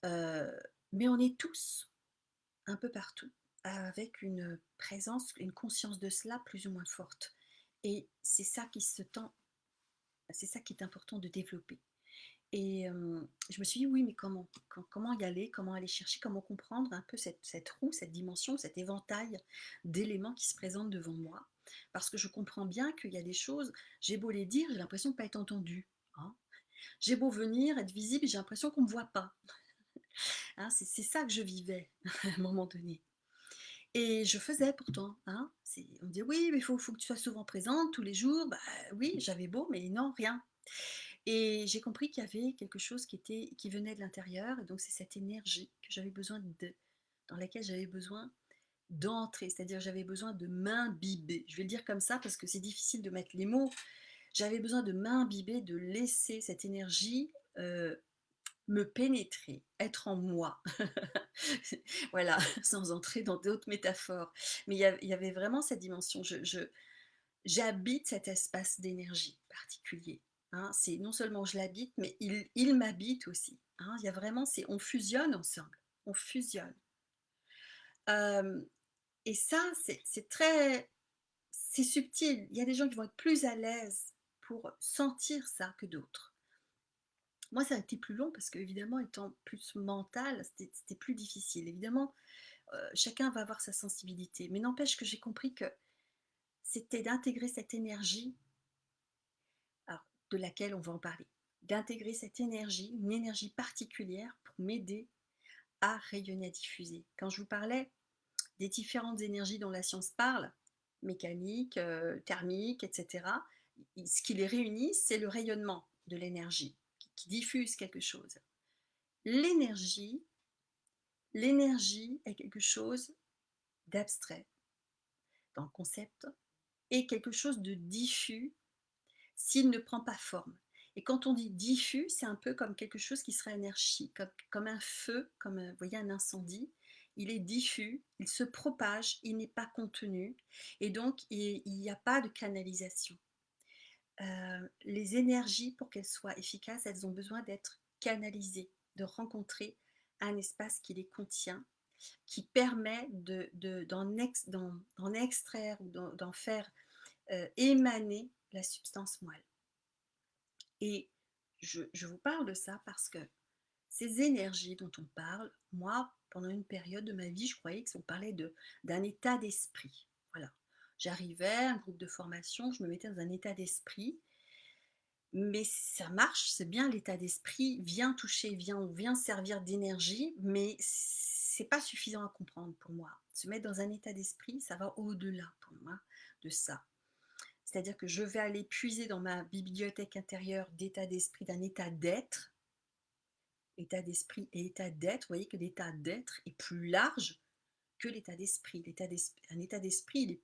mais on est tous un peu partout avec une présence, une conscience de cela plus ou moins forte. Et c'est ça qui se tend, c'est ça qui est important de développer. Et je me suis dit, oui, mais comment Comment y aller Comment aller chercher Comment comprendre un peu cette, cette roue, cette dimension, cet éventail d'éléments qui se présentent devant moi? Parce que je comprends bien qu'il y a des choses, j'ai beau les dire, j'ai l'impression de ne pas être entendue. Hein. J'ai beau venir, être visible, j'ai l'impression qu'on ne me voit pas. Hein, c'est ça que je vivais à un moment donné. Et je faisais pourtant. Hein, on dit oui, mais il faut, faut, que tu sois souvent présente tous les jours. Bah oui, j'avais beau, mais non, rien. Et j'ai compris qu'il y avait quelque chose qui, était, qui venait de l'intérieur, et donc c'est cette énergie que j'avais besoin de, dans laquelle j'avais besoin d'entrer, c'est-à-dire j'avais besoin de m'imbiber. Je vais le dire comme ça parce que c'est difficile de mettre les mots. J'avais besoin de m'imbiber, de laisser cette énergie euh, me pénétrer, être en moi. voilà, sans entrer dans d'autres métaphores. Mais il y, avait vraiment cette dimension. Je, j'habite cet espace d'énergie particulier. Hein. C'est non seulement je l'habite, mais il, il m'habite aussi. Hein. Il y a vraiment, c'est on fusionne ensemble. On fusionne. et ça, c'est très, c'est subtil. Il y a des gens qui vont être plus à l'aise pour sentir ça que d'autres. Moi, ça a été plus long parce qu'évidemment, étant plus mental, c'était plus difficile. Évidemment, euh, chacun va avoir sa sensibilité. Mais n'empêche que j'ai compris que c'était d'intégrer cette énergie, de laquelle on va en parler, d'intégrer cette énergie, une énergie particulière pour m'aider à rayonner, à diffuser. Quand je vous parlais des différentes énergies dont la science parle, mécanique, euh, thermique, etc., ce qui les réunit, c'est le rayonnement de l'énergie qui diffuse quelque chose. L'énergie, l'énergie est quelque chose d'abstrait dans le concept et quelque chose de diffus s'il ne prend pas forme. Et quand on dit diffus, c'est un peu comme quelque chose qui serait énergie, comme, comme un feu, comme vous voyez un incendie. Il est diffus, il se propage, il n'est pas contenu, et donc il n'y a pas de canalisation. Euh, les énergies, pour qu'elles soient efficaces, elles ont besoin d'être canalisées, de rencontrer un espace qui les contient, qui permet d'en de, extraire ou d'en faire euh, émaner la substance moelle. Et je, je, vous parle de ça parce que ces énergies dont on parle, moi, pendant une période de ma vie, je croyais qu'on parlait d'un état d'esprit. J'arrivais, un groupe de formation, je me mettais dans un état d'esprit, mais ça marche, c'est bien l'état d'esprit, vient toucher, vient, vient servir d'énergie, mais c'est pas suffisant à comprendre pour moi. Se mettre dans un état d'esprit, ça va au-delà pour moi de ça. C'est-à-dire que je vais aller puiser dans ma bibliothèque intérieure d'état d'esprit, d'un état d'être, état d'esprit et état d'être. Vous voyez que l'état d'être est plus large que l'état d'esprit. Un état d'esprit, il est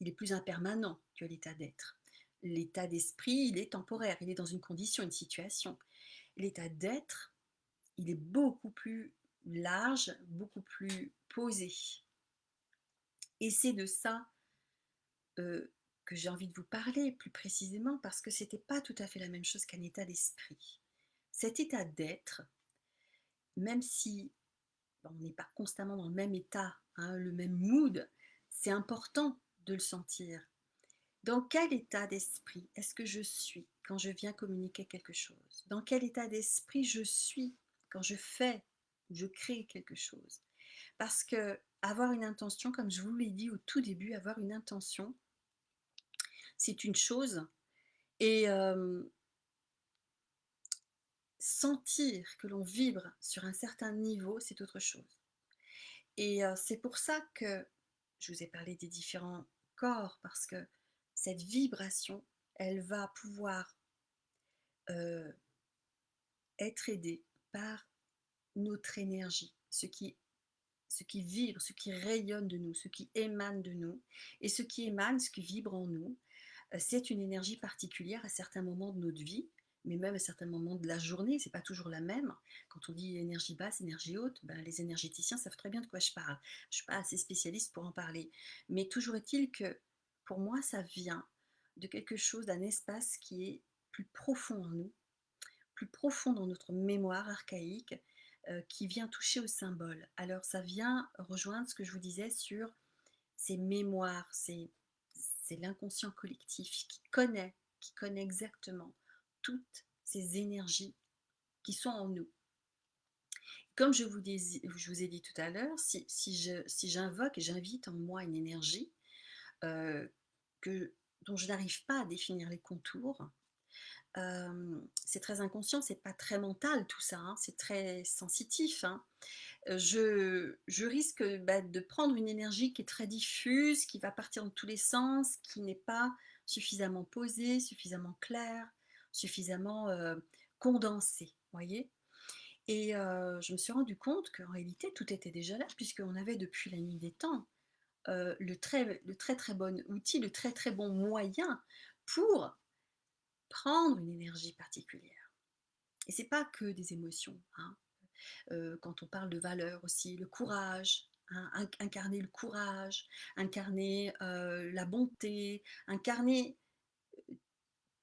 il est plus impermanent que l'état d'être. L'état d'esprit, il est temporaire, il est dans une condition, une situation. L'état d'être, il est beaucoup plus large, beaucoup plus posé. Et c'est de ça euh, que j'ai envie de vous parler plus précisément parce que ce n'était pas tout à fait la même chose qu'un état d'esprit. Cet état d'être, même si on n'est pas constamment dans le même état, hein, le même mood, c'est important de le sentir. Dans quel état d'esprit est-ce que je suis quand je viens communiquer quelque chose? Dans quel état d'esprit je suis quand je fais je crée quelque chose? Parce que avoir une intention, comme je vous l'ai dit au tout début, avoir une intention, c'est une chose. Et sentir que l'on vibre sur un certain niveau, c'est autre chose. Et c'est pour ça que je vous ai parlé des différents corps parce que cette vibration, elle va pouvoir euh, être aidée par notre énergie, ce qui, vibre, ce qui rayonne de nous, ce qui émane de nous. Et ce qui émane, ce qui vibre en nous, euh, c'est une énergie particulière à certains moments de notre vie mais même à certains moments de la journée, c'est pas toujours la même. Quand on dit énergie basse, énergie haute, ben, les énergéticiens savent très bien de quoi je parle. Je suis pas assez spécialiste pour en parler. Mais toujours est-il que pour moi, ça vient de quelque chose, d'un espace qui est plus profond en nous, plus profond dans notre mémoire archaïque, euh, qui vient toucher au symbole. Alors ça vient rejoindre ce que je vous disais sur ces mémoires, c'est l'inconscient collectif qui connaît, qui connaît exactement toutes ces énergies qui sont en nous. Comme je vous, ai dit tout à l'heure, si, j'invoque et j'invite en moi une énergie, euh, que, dont je n'arrive pas à définir les contours. Euh, c'est très inconscient, c'est pas très mental tout ça, hein, c'est très sensitif. Hein. Euh, je, je, risque bah, de prendre une énergie qui est très diffuse, qui va partir dans tous les sens, qui n'est pas suffisamment posée, suffisamment claire, suffisamment euh, condensée, voyez? Et je me suis rendu compte qu'en réalité, tout était déjà là, puisqu'on avait depuis la nuit des temps le, très, le très très bon outil, le très très bon moyen pour prendre une énergie particulière. Et c'est pas que des émotions. Hein. quand on parle de valeur aussi, le courage, hein, incarner le courage, incarner la bonté, incarner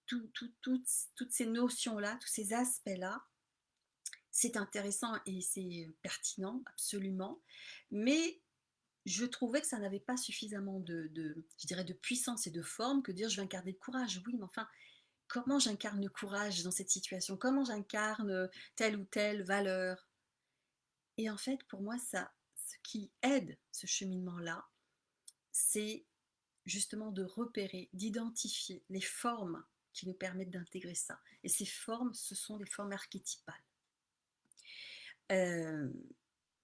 toutes ces notions-là, tous ces aspects-là, c'est intéressant et c'est pertinent, absolument, mais je trouvais que ça n'avait pas suffisamment de, je dirais, de puissance et de forme que dire je vais incarner le courage. Oui, mais enfin, comment j'incarne le courage dans cette situation? Comment j'incarne telle ou telle valeur? Et en fait, pour moi, ça, ce qui aide ce cheminement-là, c'est justement de repérer, d'identifier les formes qui nous permettent d'intégrer ça. Et ces formes, ce sont des formes archétypales. Euh,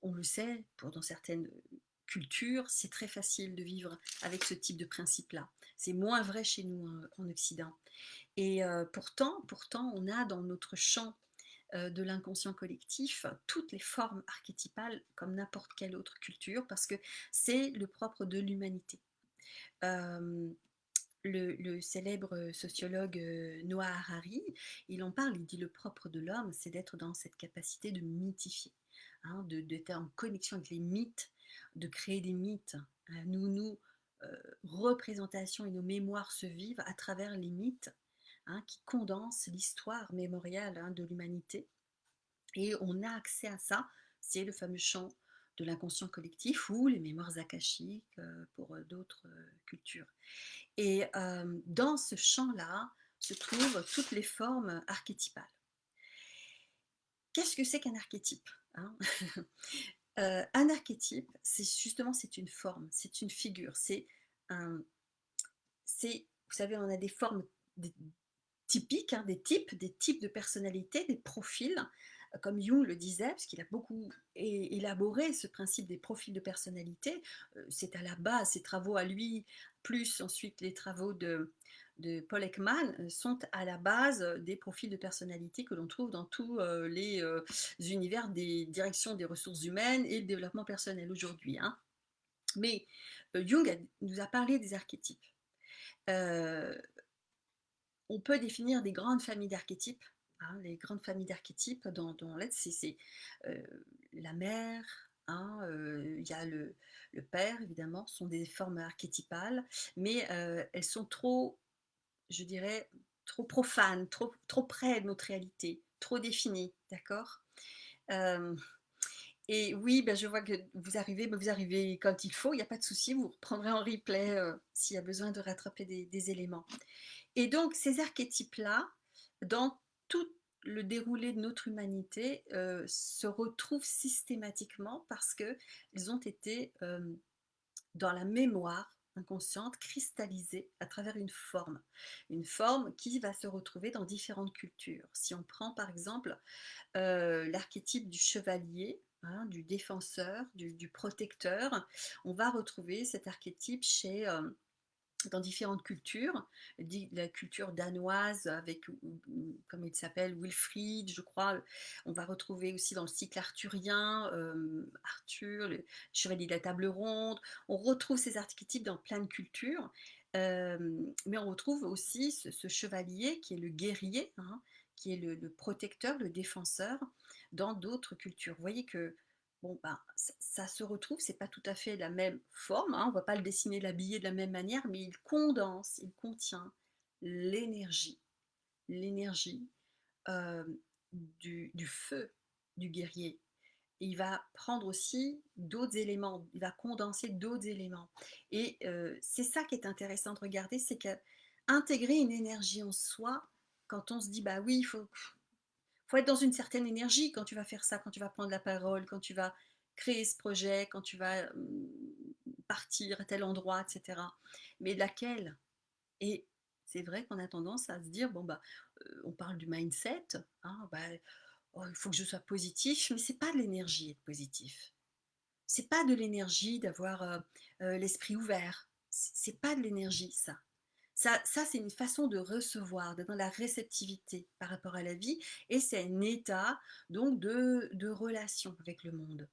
on le sait, pour dans certaines culture, c'est très facile de vivre avec ce type de principe-là. C'est moins vrai chez nous hein, en, Occident. Et euh, pourtant, pourtant, on a dans notre champ euh, de l'inconscient collectif toutes les formes archétypales comme n'importe quelle autre culture parce que c'est le propre de l'humanité. Euh, le, célèbre sociologue Noah Harari, il en parle, il dit le propre de l'homme, c'est d'être dans cette capacité de mythifier, hein, d'être en connexion avec les mythes de créer des mythes. Hein. Nous, euh, représentations et nos mémoires se vivent à travers les mythes hein, qui condensent l'histoire mémoriale hein, de l'humanité. Et on a accès à ça, c'est le fameux champ de l'inconscient collectif ou les mémoires akashiques euh, pour euh, d'autres cultures. Et dans ce champ-là se trouvent toutes les formes archétypales. Qu'est-ce que c'est qu'un archétype Euh, un archétype, c'est justement c'est une forme, c'est une figure, c'est un, c'est, vous savez, on a des formes typiques, hein, des types, des types de personnalités, des profils, comme Jung le disait, parce qu'il a beaucoup élaboré ce principe des profils de personnalité, euh, c'est à la base, ses travaux à lui, plus ensuite les travaux de, de Paul Ekman euh, sont à la base des profils de personnalité que l'on trouve dans tous euh, les univers des directions des ressources humaines et le développement personnel aujourd'hui. Hein. Mais Jung nous a parlé des archétypes. on peut définir des grandes familles d'archétypes. Hein, les grandes familles d'archétypes dans, dans l'aide, c'est la mère, hein, il y a le, le, père, évidemment, sont des formes archétypales, mais elles sont trop je dirais, trop profane, trop, trop près de notre réalité, trop définie, d'accord? Euh, Et oui, ben je vois que vous arrivez, ben vous arrivez quand il faut, il n'y a pas de souci, vous reprendrez en replay euh, s'il y a besoin de rattraper des, éléments. Et donc, ces archétypes-là, dans tout le déroulé de notre humanité, euh, se retrouvent systématiquement parce qu'ils ont été dans la mémoire inconsciente cristallisée à travers une forme. Une forme qui va se retrouver dans différentes cultures. Si on prend par exemple euh, l'archétype du chevalier, hein, du défenseur, du, protecteur, on va retrouver cet archétype chez... Dans différentes cultures, la culture danoise avec, comme il s'appelle, Wilfried, je crois, on va retrouver aussi dans le cycle arthurien, euh, Arthur, le chevalier de la table ronde, on retrouve ces archétypes dans plein de cultures, euh, mais on retrouve aussi ce, chevalier qui est le guerrier, hein, qui est le, le, protecteur, le défenseur dans d'autres cultures. Vous voyez que bon, ben, ça, se retrouve, c'est pas tout à fait la même forme, hein, on va pas le dessiner, l'habiller de la même manière, mais il condense, il contient l'énergie, l'énergie euh, du, feu du guerrier. il va prendre aussi d'autres éléments, il va condenser d'autres éléments. Et euh, c'est ça qui est intéressant de regarder, c'est qu'intégrer une énergie en soi, quand on se dit, bah oui, il faut, faut être dans une certaine énergie quand tu vas faire ça, quand tu vas prendre la parole, quand tu vas créer ce projet, quand tu vas hum, partir à tel endroit, etc. Mais laquelle? Et c'est vrai qu'on a tendance à se dire, bon bah, heu, on parle du mindset, hein, bah, oh, il faut que je sois positif, mais c'est pas de l'énergie être positif. C'est pas de l'énergie d'avoir, heu heu, l'esprit ouvert. C'est pas de l'énergie ça. Ça c'est une façon de recevoir, d'être dans la réceptivité par rapport à la vie et c'est un état donc de relation avec le monde.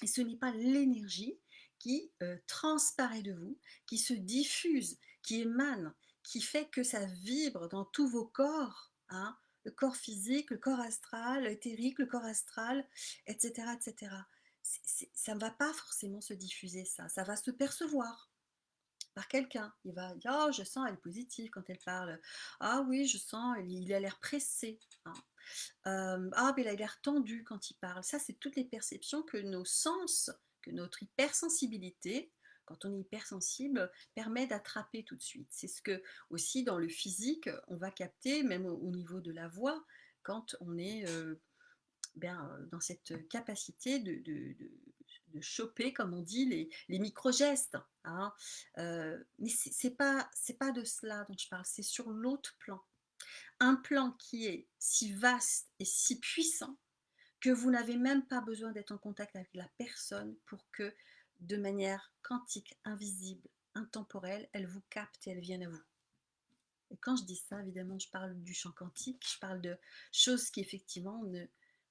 Et ce n'est pas l'énergie qui, heu, transparaît de vous, qui se diffuse, qui émane, qui fait que ça vibre dans tous vos corps, hein, le corps physique, le corps astral, éthérique, le corps astral, et cetera, et cetera. C'est c'est ça ne va pas forcément se diffuser ça, ça va se percevoir par quelqu'un. Il va dire: «Oh je sens elle est positive quand elle parle. Ah oui je sens il a l'air pressé, hein. Ah mais il a l'air tendu quand il parle». Ça c'est toutes les perceptions que nos sens, que notre hypersensibilité, quand on est hypersensible, permet d'attraper tout de suite. C'est ce que aussi dans le physique, on va capter même au au niveau de la voix quand on est, heu, ben, dans cette capacité de de choper comme on dit les micro-gestes, hein. Heu, mais pas c'est pas de cela dont je parle, c'est sur l'autre plan. Un plan qui est si vaste et si puissant que vous n'avez même pas besoin d'être en contact avec la personne pour que, de manière quantique, invisible, intemporelle, elle vous capte et elle vienne à vous. Et quand je dis ça, évidemment, je parle du champ quantique, je parle de choses qui effectivement ne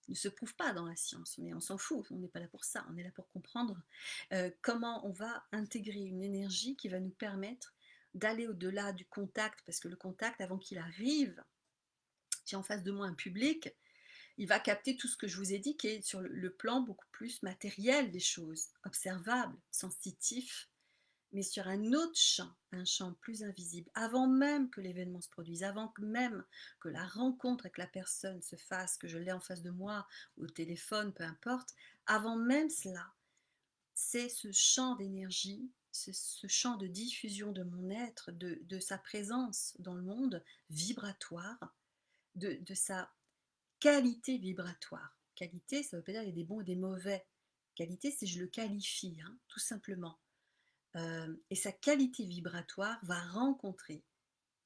ne se prouvent pas dans la science, mais on s'en fout, on n'est pas là pour ça, on est là pour comprendre, heu, comment on va intégrer une énergie qui va nous permettre d'aller au-delà du contact, parce que le contact avant qu'il arrive, j'ai en face de moi un public, il va capter tout ce que je vous ai dit qui est sur le plan beaucoup plus matériel des choses, observable, sensitif, mais sur un autre champ, un champ plus invisible. Avant même que l'événement se produise, avant même que la rencontre avec la personne se fasse, que je l'ai en face de moi au téléphone, peu importe, avant même cela, c'est ce champ d'énergie, ce champ de diffusion de mon être, de sa présence dans le monde vibratoire, de sa qualité vibratoire. Qualité, ça veut pas dire il y a des bons et des mauvais. Qualité, c'est je le qualifie, hein, tout simplement. Et sa qualité vibratoire va rencontrer,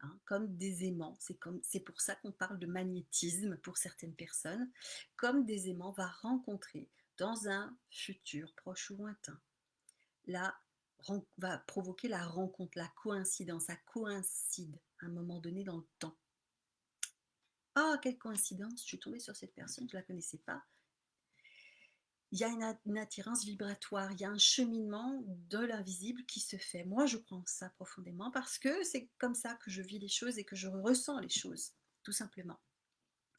hein, comme des aimants, c'est pour ça qu'on parle de magnétisme pour certaines personnes, comme des aimants va rencontrer dans un futur proche ou lointain, la va provoquer la rencontre, la coïncidence, ça coïncide à un moment donné dans le temps. «Ah quelle coïncidence, je suis tombée sur cette personne, je la connaissais pas». Il y a une at une attirance vibratoire, il y a un cheminement de l'invisible qui se fait. Moi, je en ça profondément parce que c'est comme ça que je vis les choses et que je ressens les choses, tout simplement.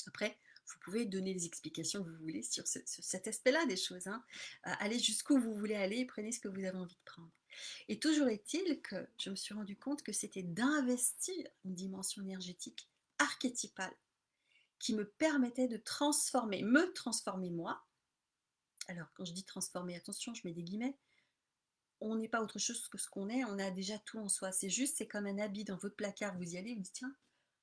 Après, vous pouvez donner les explications que vous voulez sur ce sur cet aspect-là des choses, hein. Heu, allez jusqu'où vous voulez aller et prenez ce que vous avez envie de prendre. Et toujours est-il que je me suis rendu compte que c'était d'investir une dimension énergétique archétypale qui me permettait de transformer, me transformer moi, alors quand je dis transformer, attention, je mets des guillemets, on n'est pas autre chose que ce qu'on est, on a déjà tout en soi. C'est juste, c'est comme un habit dans votre placard, vous y allez, vous dites: «Tiens,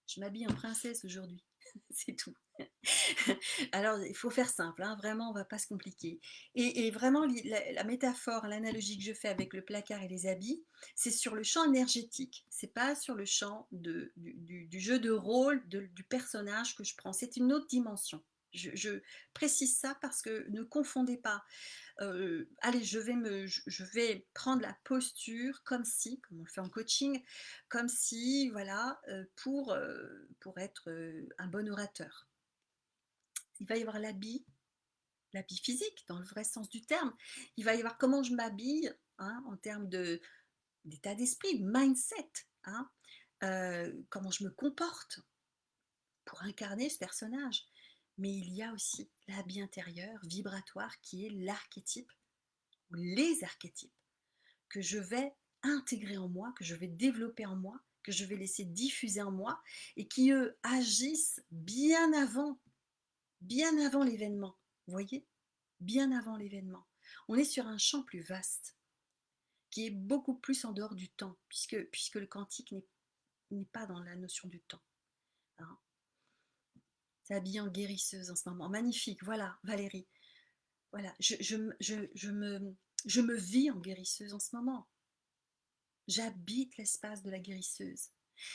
je m'habille en princesse aujourd'hui», c'est tout. Alors il faut faire simple, hein, vraiment, on va pas se compliquer. Et vraiment la métaphore, l'analogie que je fais avec le placard et les habits, c'est sur le champ énergétique, c'est pas sur le champ du jeu de rôle du personnage que je prends, c'est une autre dimension. Je précise ça parce que ne confondez pas. Heu, allez, je vais me je vais prendre la posture comme si, comme on le fait en coaching, comme si voilà, heu, pour, heu, pour être, un bon orateur. Il va y avoir l'habit, l'habit physique dans le vrai sens du terme. Il va y avoir comment je m'habille, hein, en termes de d'état d'esprit, mindset, hein, comment je me comporte pour incarner ce personnage. Mais il y a aussi l'habit intérieur vibratoire qui est l'archétype ou les archétypes que je vais intégrer en moi, que je vais développer en moi, que je vais laisser diffuser en moi et qui, agissent bien avant, bien avant l'événement. Vous voyez? Bien avant l'événement. On est sur un champ plus vaste, qui est beaucoup plus en dehors du temps, puisque puisque le quantique n'est n'est pas dans la notion du temps, hein. Tu es habillée en guérisseuse en ce moment. Magnifique, voilà, Valérie. Voilà, je je me je je me je me vis en guérisseuse en ce moment. J'habite l'espace de la guérisseuse.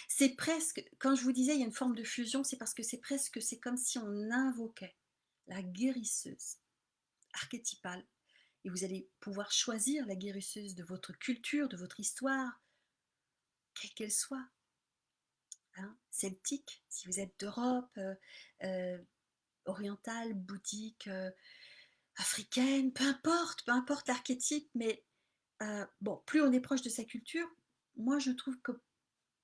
C'est presque, quand je vous disais il y a une forme de fusion, c'est parce que c'est presque, c'est comme si on invoquait la guérisseuse archétypale. Et vous allez pouvoir choisir la guérisseuse de votre culture, de votre histoire, quelle qu'elle soit. Hein, celtique, si vous êtes d'Europe, euh, euh, orientale, bouddhique, euh, africaine, peu importe, peu importe l'archétype, mais bon, plus on est proche de sa culture, moi je trouve que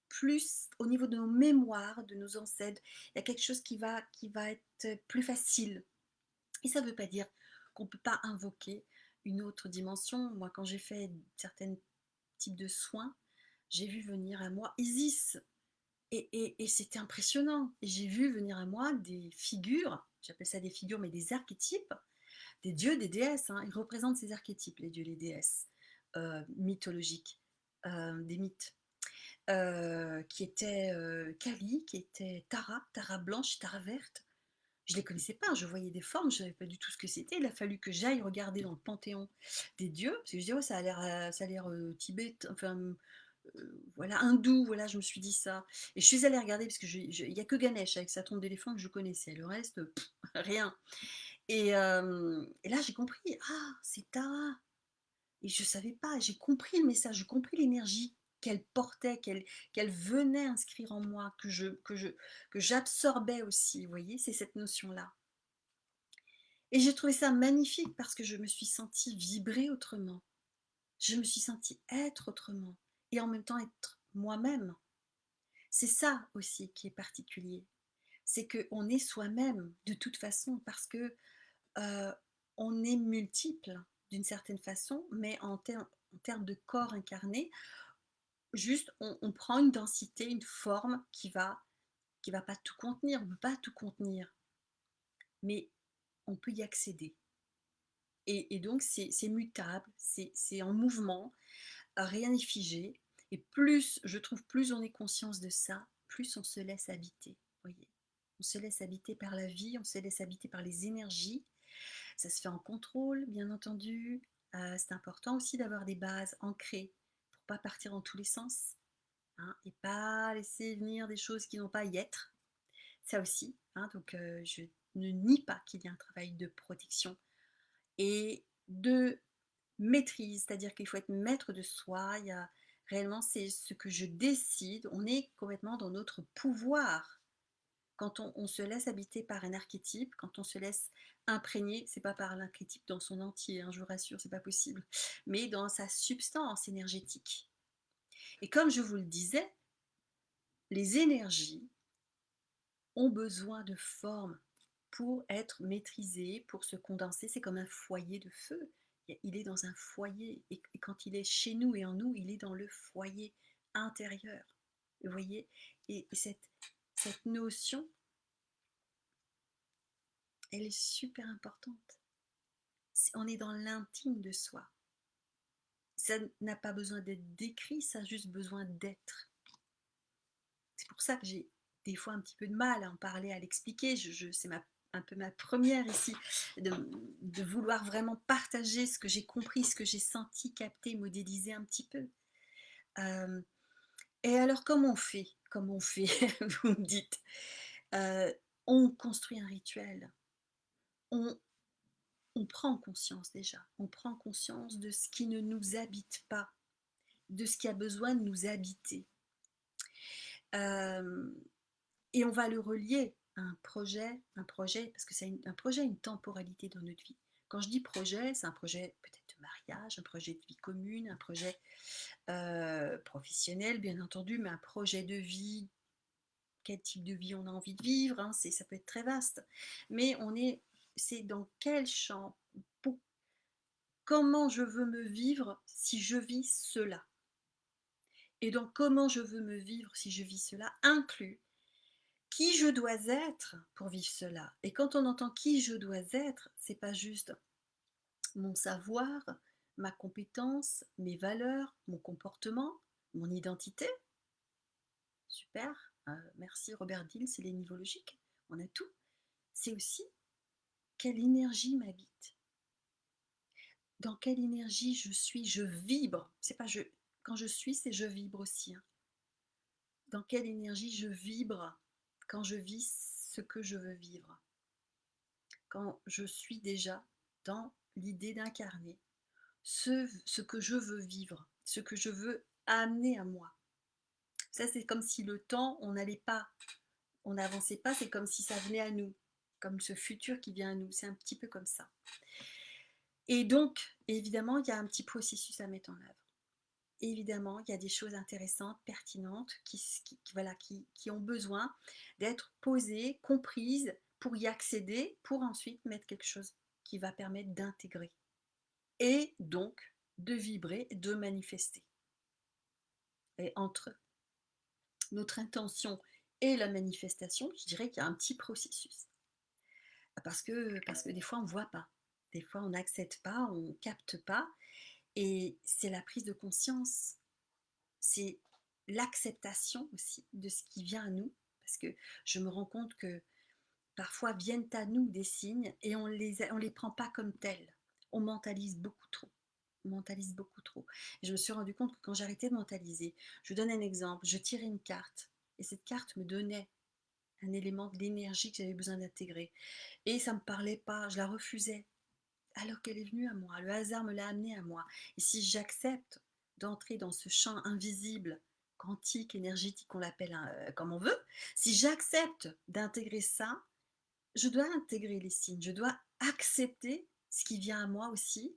plus au niveau de nos mémoires, de nos ancêtres, il y a quelque chose qui va, qui va être plus facile. Et ça ne veut pas dire qu'on ne peut pas invoquer une autre dimension. Moi, quand j'ai fait certains types de soins, j'ai vu venir à moi Isis. Et, c'était impressionnant. J'ai vu venir à moi des figures, j'appelle ça des figures, mais des archétypes, des dieux, des déesses. Hein. Ils représentent ces archétypes, les dieux, les déesses euh, mythologiques, euh, des mythes. Euh, qui était Kali, qui était Tara, Tara blanche, Tara verte. Je ne les connaissais pas, je voyais des formes, je ne savais pas du tout ce que c'était. Il a fallu que j'aille regarder dans le panthéon des dieux, parce que je dis, ça a l'air, ça a l'air enfin, voilà, hindou, voilà, je me suis dit ça. Et je suis allée regarder, parce qu'il n'y a que Ganesh avec sa tombe d'éléphant que je connaissais, le reste, rien. Et, là, j'ai compris, ah, c'est Tara. Et je ne savais pas, j'ai compris le message, j'ai compris l'énergie qu'elle portait, qu'elle venait inscrire en moi, que je que je que j'absorbais aussi, vous voyez, c'est cette notion-là. Et j'ai trouvé ça magnifique parce que je me suis sentie vibrer autrement. Je me suis sentie être autrement et en même temps être moi-même. C'est ça aussi qui est particulier. C'est qu'on est soi-même de toute façon parce que euh, on est multiple d'une certaine façon, mais en, termes de corps incarné, juste on, prend une densité, une forme qui va qui va pas tout contenir, on ne peut pas tout contenir, mais on peut y accéder. Et, donc c'est mutable, c'est en mouvement, rien n'est figé, et plus, je trouve, plus on est conscience de ça, plus on se laisse habiter, voyez. On se laisse habiter par la vie, on se laisse habiter par les énergies, ça se fait en contrôle, bien entendu, euh, c'est important aussi d'avoir des bases ancrées pas partir dans tous les sens hein, et pas laisser venir des choses qui n'ont pas à y être. Ça aussi, hein, donc euh, je ne nie pas qu'il y a un travail de protection et de maîtrise, c'est-à-dire qu'il faut être maître de soi. Il y a réellement c'est ce que je décide. On est complètement dans notre pouvoir quand on, se laisse habiter par un archétype, quand on se laisse imprégner, c'est pas par l'archétype dans son entier, hein, je vous rassure, c'est pas possible, mais dans sa substance énergétique. Et comme je vous le disais, les énergies ont besoin de forme pour être maîtrisées, pour se condenser. C'est comme un foyer de feu. Il est dans un foyer et quand il est chez nous et en nous, il est dans le foyer intérieur. Vous voyez? Et cette cette notion, elle est super importante. On est dans l'intime de soi. Ça n'a pas besoin d'être décrit, ça a juste besoin d'être. C'est pour ça que j'ai des fois un petit peu de mal à en parler, à l'expliquer. Je, c'est un peu ma première ici, de, vouloir vraiment partager ce que j'ai compris, ce que j'ai senti, capté, modéliser un petit peu. Euh, et alors, comment on fait? Comment on fait Vous me dites? Euh, on construit un rituel. On, prend conscience déjà. On prend conscience de ce qui ne nous habite pas, de ce qui a besoin de nous habiter. Euh, et on va le relier un projet, un projet, parce que c'est un projet, une temporalité dans notre vie. Quand je dis projet, c'est un projet peut-être de mariage, un projet de vie commune, un projet euh, professionnel, bien entendu, mais un projet de vie, quel type de vie on a envie de vivre, hein, ça peut être très vaste. Mais on est, c'est dans quel champ, comment je veux me vivre si je vis cela? Et donc comment je veux me vivre si je vis cela inclut qui je dois être pour vivre cela. Et quand on entend qui je dois être, c'est pas juste mon savoir, ma compétence, mes valeurs, mon comportement, mon identité. Super, euh, merci Robert Dill, c'est les niveaux logiques, on a tout. C'est aussi quelle énergie m'habite. Dans quelle énergie je suis, je vibre. C'est pas je, quand je suis, c'est je vibre aussi. Hein. Dans quelle énergie je vibre quand je vis ce que je veux vivre. Quand je suis déjà dans l'idée d'incarner ce, que je veux vivre, ce que je veux amener à moi. Ça, c'est comme si le temps, on n'allait pas, on n'avançait pas, c'est comme si ça venait à nous, comme ce futur qui vient à nous. C'est un petit peu comme ça. Et donc, évidemment, il y a un petit processus à mettre en œuvre. Évidemment, il y a des choses intéressantes, pertinentes, qui, ont besoin d'être posées, comprises, pour y accéder, pour ensuite mettre quelque chose qui va permettre d'intégrer. Et donc, de vibrer, de manifester. Et entre notre intention et la manifestation, je dirais qu'il y a un petit processus. Parce que, parce que des fois, on ne voit pas. Des fois, on n'accepte pas, on ne capte pas. Et c'est la prise de conscience. C'est l'acceptation aussi de ce qui vient à nous. Parce que je me rends compte que parfois viennent à nous des signes et on les, les prend pas comme tels. On mentalise beaucoup trop. On mentalise beaucoup trop. Et je me suis rendu compte que quand j'arrêtais de mentaliser, je vous donne un exemple, je tirais une carte et cette carte me donnait un élément de l'énergie que j'avais besoin d'intégrer. Et ça ne me parlait pas, je la refusais alors qu'elle est venue à moi. Le hasard me l'a amenée à moi. Et si j'accepte d'entrer dans ce champ invisible, quantique, énergétique, on l'appelle euh, comme on veut, si j'accepte d'intégrer ça, je dois intégrer les signes, je dois accepter ce qui vient à moi aussi,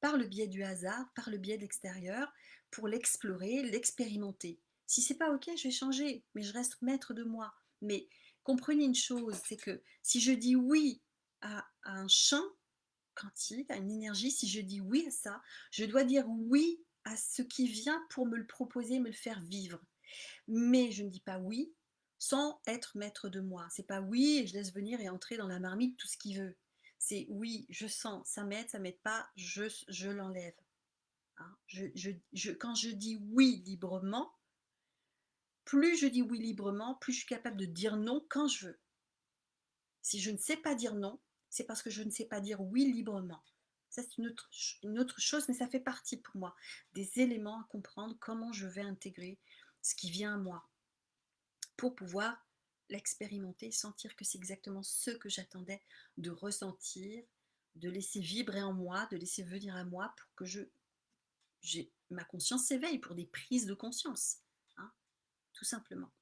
par le biais du hasard, par le biais de l'extérieur, pour l'explorer, l'expérimenter. Si c'est pas ok, je vais changer, mais je reste maître de moi. Mais comprenez une chose, c'est que si je dis oui à un champ, quantique, à une énergie, si je dis oui à ça, je dois dire oui à ce qui vient pour me le proposer, me le faire vivre. Mais je ne dis pas oui sans être maître de moi. C'est pas oui et je laisse venir et entrer dans la marmite tout ce qu'il veut. C'est oui, je sens, ça m'aide, ça m'aide pas, je, je l'enlève. Hein. quand je dis oui librement, plus je dis oui librement, plus je suis capable de dire non quand je veux. Si je ne sais pas dire non, c'est parce que je ne sais pas dire oui librement. Ça, c'est une autre, chose, mais ça fait partie pour moi des éléments à comprendre comment je vais intégrer ce qui vient à moi pour pouvoir l'expérimenter, sentir que c'est exactement ce que j'attendais de ressentir, de laisser vibrer en moi, de laisser venir à moi pour que je, ma conscience s'éveille pour des prises de conscience, hein, tout simplement.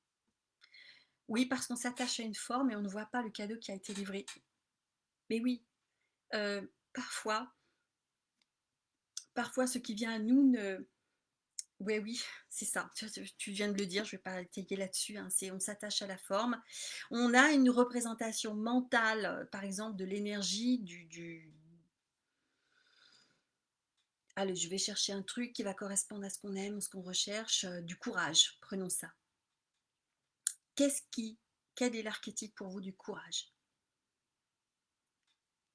Oui, parce qu'on s'attache à une forme et on ne voit pas le cadeau qui a été livré. Mais oui, euh, parfois, parfois ce qui vient à nous ne... Oui, oui, c'est ça. Tu, viens de le dire, je ne vais pas étayer là-dessus. Hein, on s'attache à la forme. On a une représentation mentale, euh, par exemple, de l'énergie, du, du... Allez, je vais chercher un truc qui va correspondre à ce qu'on aime, ce qu'on recherche, euh, du courage. Prenons ça. Qu'est-ce qui, quel est l'archétype pour vous du courage?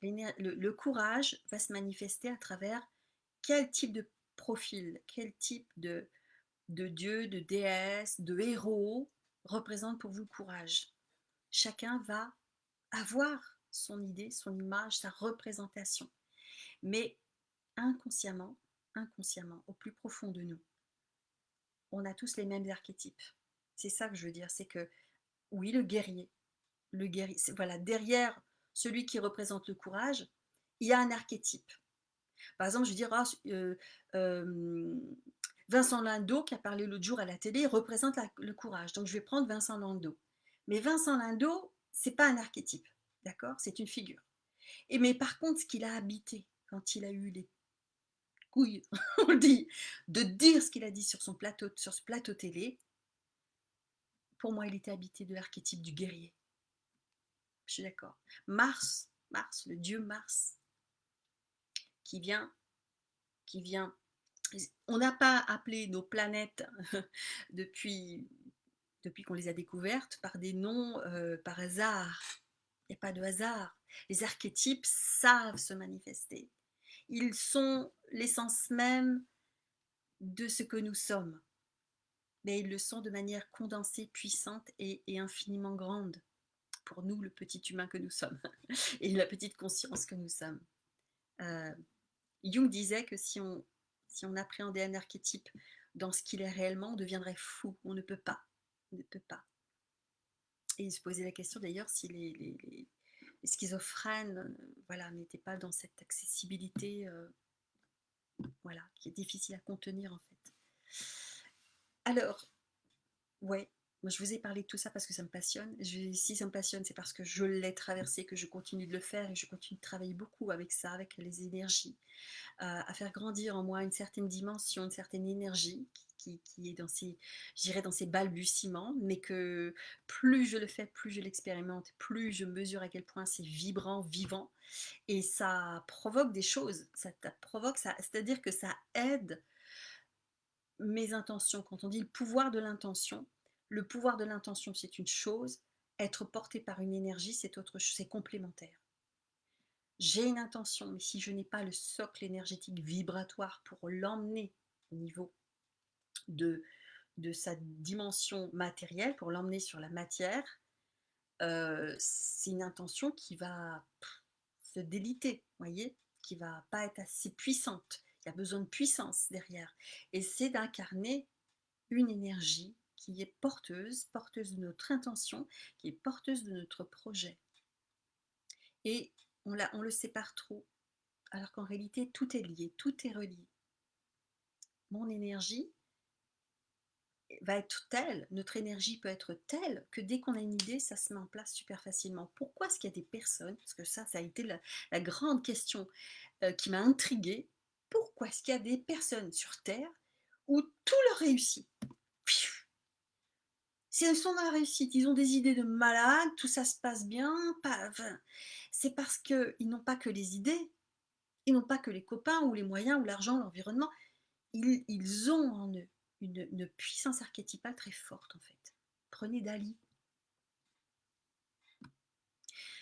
Le, courage va se manifester à travers quel type de profil, quel type de, de dieu, de déesse, de héros représente pour vous le courage. Chacun va avoir son idée, son image, sa représentation. Mais inconsciemment, inconsciemment, au plus profond de nous, on a tous les mêmes archétypes. C'est ça que je veux dire, c'est que oui, le guerrier, le guerrier, voilà, derrière celui qui représente le courage, il y a un archétype. Par exemple, je dire, ah, euh, euh, Vincent Lindau, qui a parlé l'autre jour à la télé, représente le courage. Donc, je vais prendre Vincent Lindau. Mais Vincent Lindau, c'est pas un archétype, d'accord? C'est une figure. Et mais par contre, ce qu'il a habité quand il a eu les couilles, on dit, de dire ce qu'il a dit sur ce plateau télé, pour moi, il était habité de l'archétype du guerrier. Je suis d'accord. Mars, Mars, le dieu Mars, qui vient, qui vient. On n'a pas appelé nos planètes depuis, qu'on les a découvertes par des noms euh, par hasard. Il n'y a pas de hasard. Les archétypes savent se manifester. Ils sont l'essence même de ce que nous sommes. Mais ils le sont de manière condensée, puissante et infiniment grande pour nous, le petit humain que nous sommes, et la petite conscience que nous sommes. Euh, Jung disait que si on, si on appréhendait un archétype dans ce qu'il est réellement, on deviendrait fou. On ne peut pas. Ne peut pas. Et il se posait la question d'ailleurs si les, schizophrènes euh, voilà, n'étaient pas dans cette accessibilité euh, voilà, qui est difficile à contenir en fait. Alors, ouais, moi, je vous ai parlé de tout ça parce que ça me passionne. si ça me passionne, c'est parce que je l'ai traversé, que je continue de le faire et je continue de travailler beaucoup avec ça, avec les énergies, euh, à faire grandir en moi une certaine dimension, une certaine énergie qui, est dans ces, j'irais dans ces balbutiements, mais que plus je le fais, plus je l'expérimente, plus je mesure à quel point c'est vibrant, vivant, et ça provoque des choses. Ça provoque, c'est-à-dire que ça aide mes intentions. Quand on dit le pouvoir de l'intention, le pouvoir de l'intention, c'est une chose, être porté par une énergie, c'est autre chose, c'est complémentaire. J'ai une intention, mais si je n'ai pas le socle énergétique vibratoire pour l'emmener au niveau de, sa dimension matérielle, pour l'emmener sur la matière, euh, c'est une intention qui va se déliter, voyez, qui va pas être assez puissante. Il y a besoin de puissance derrière. Et c'est d'incarner une énergie qui est porteuse, porteuse de notre intention, qui est porteuse de notre projet. Et on ne le sépare trop, alors qu'en réalité, tout est lié, tout est relié. Mon énergie va être telle, notre énergie peut être telle, que dès qu'on a une idée, ça se met en place super facilement. Pourquoi est-ce qu'il y a des personnes, parce que ça, ça a été la, grande question euh, qui m'a intriguée, pourquoi est-ce qu'il y a des personnes sur Terre où tout leur réussit? Elles sont dans la réussite, ils ont des idées de malade, tout ça se passe bien, c'est parce qu'ils n'ont pas que les idées, ils n'ont pas que les copains ou les moyens ou l'argent, l'environnement, ils, ont en eux une, puissance archétypale très forte en fait. Prenez Dali,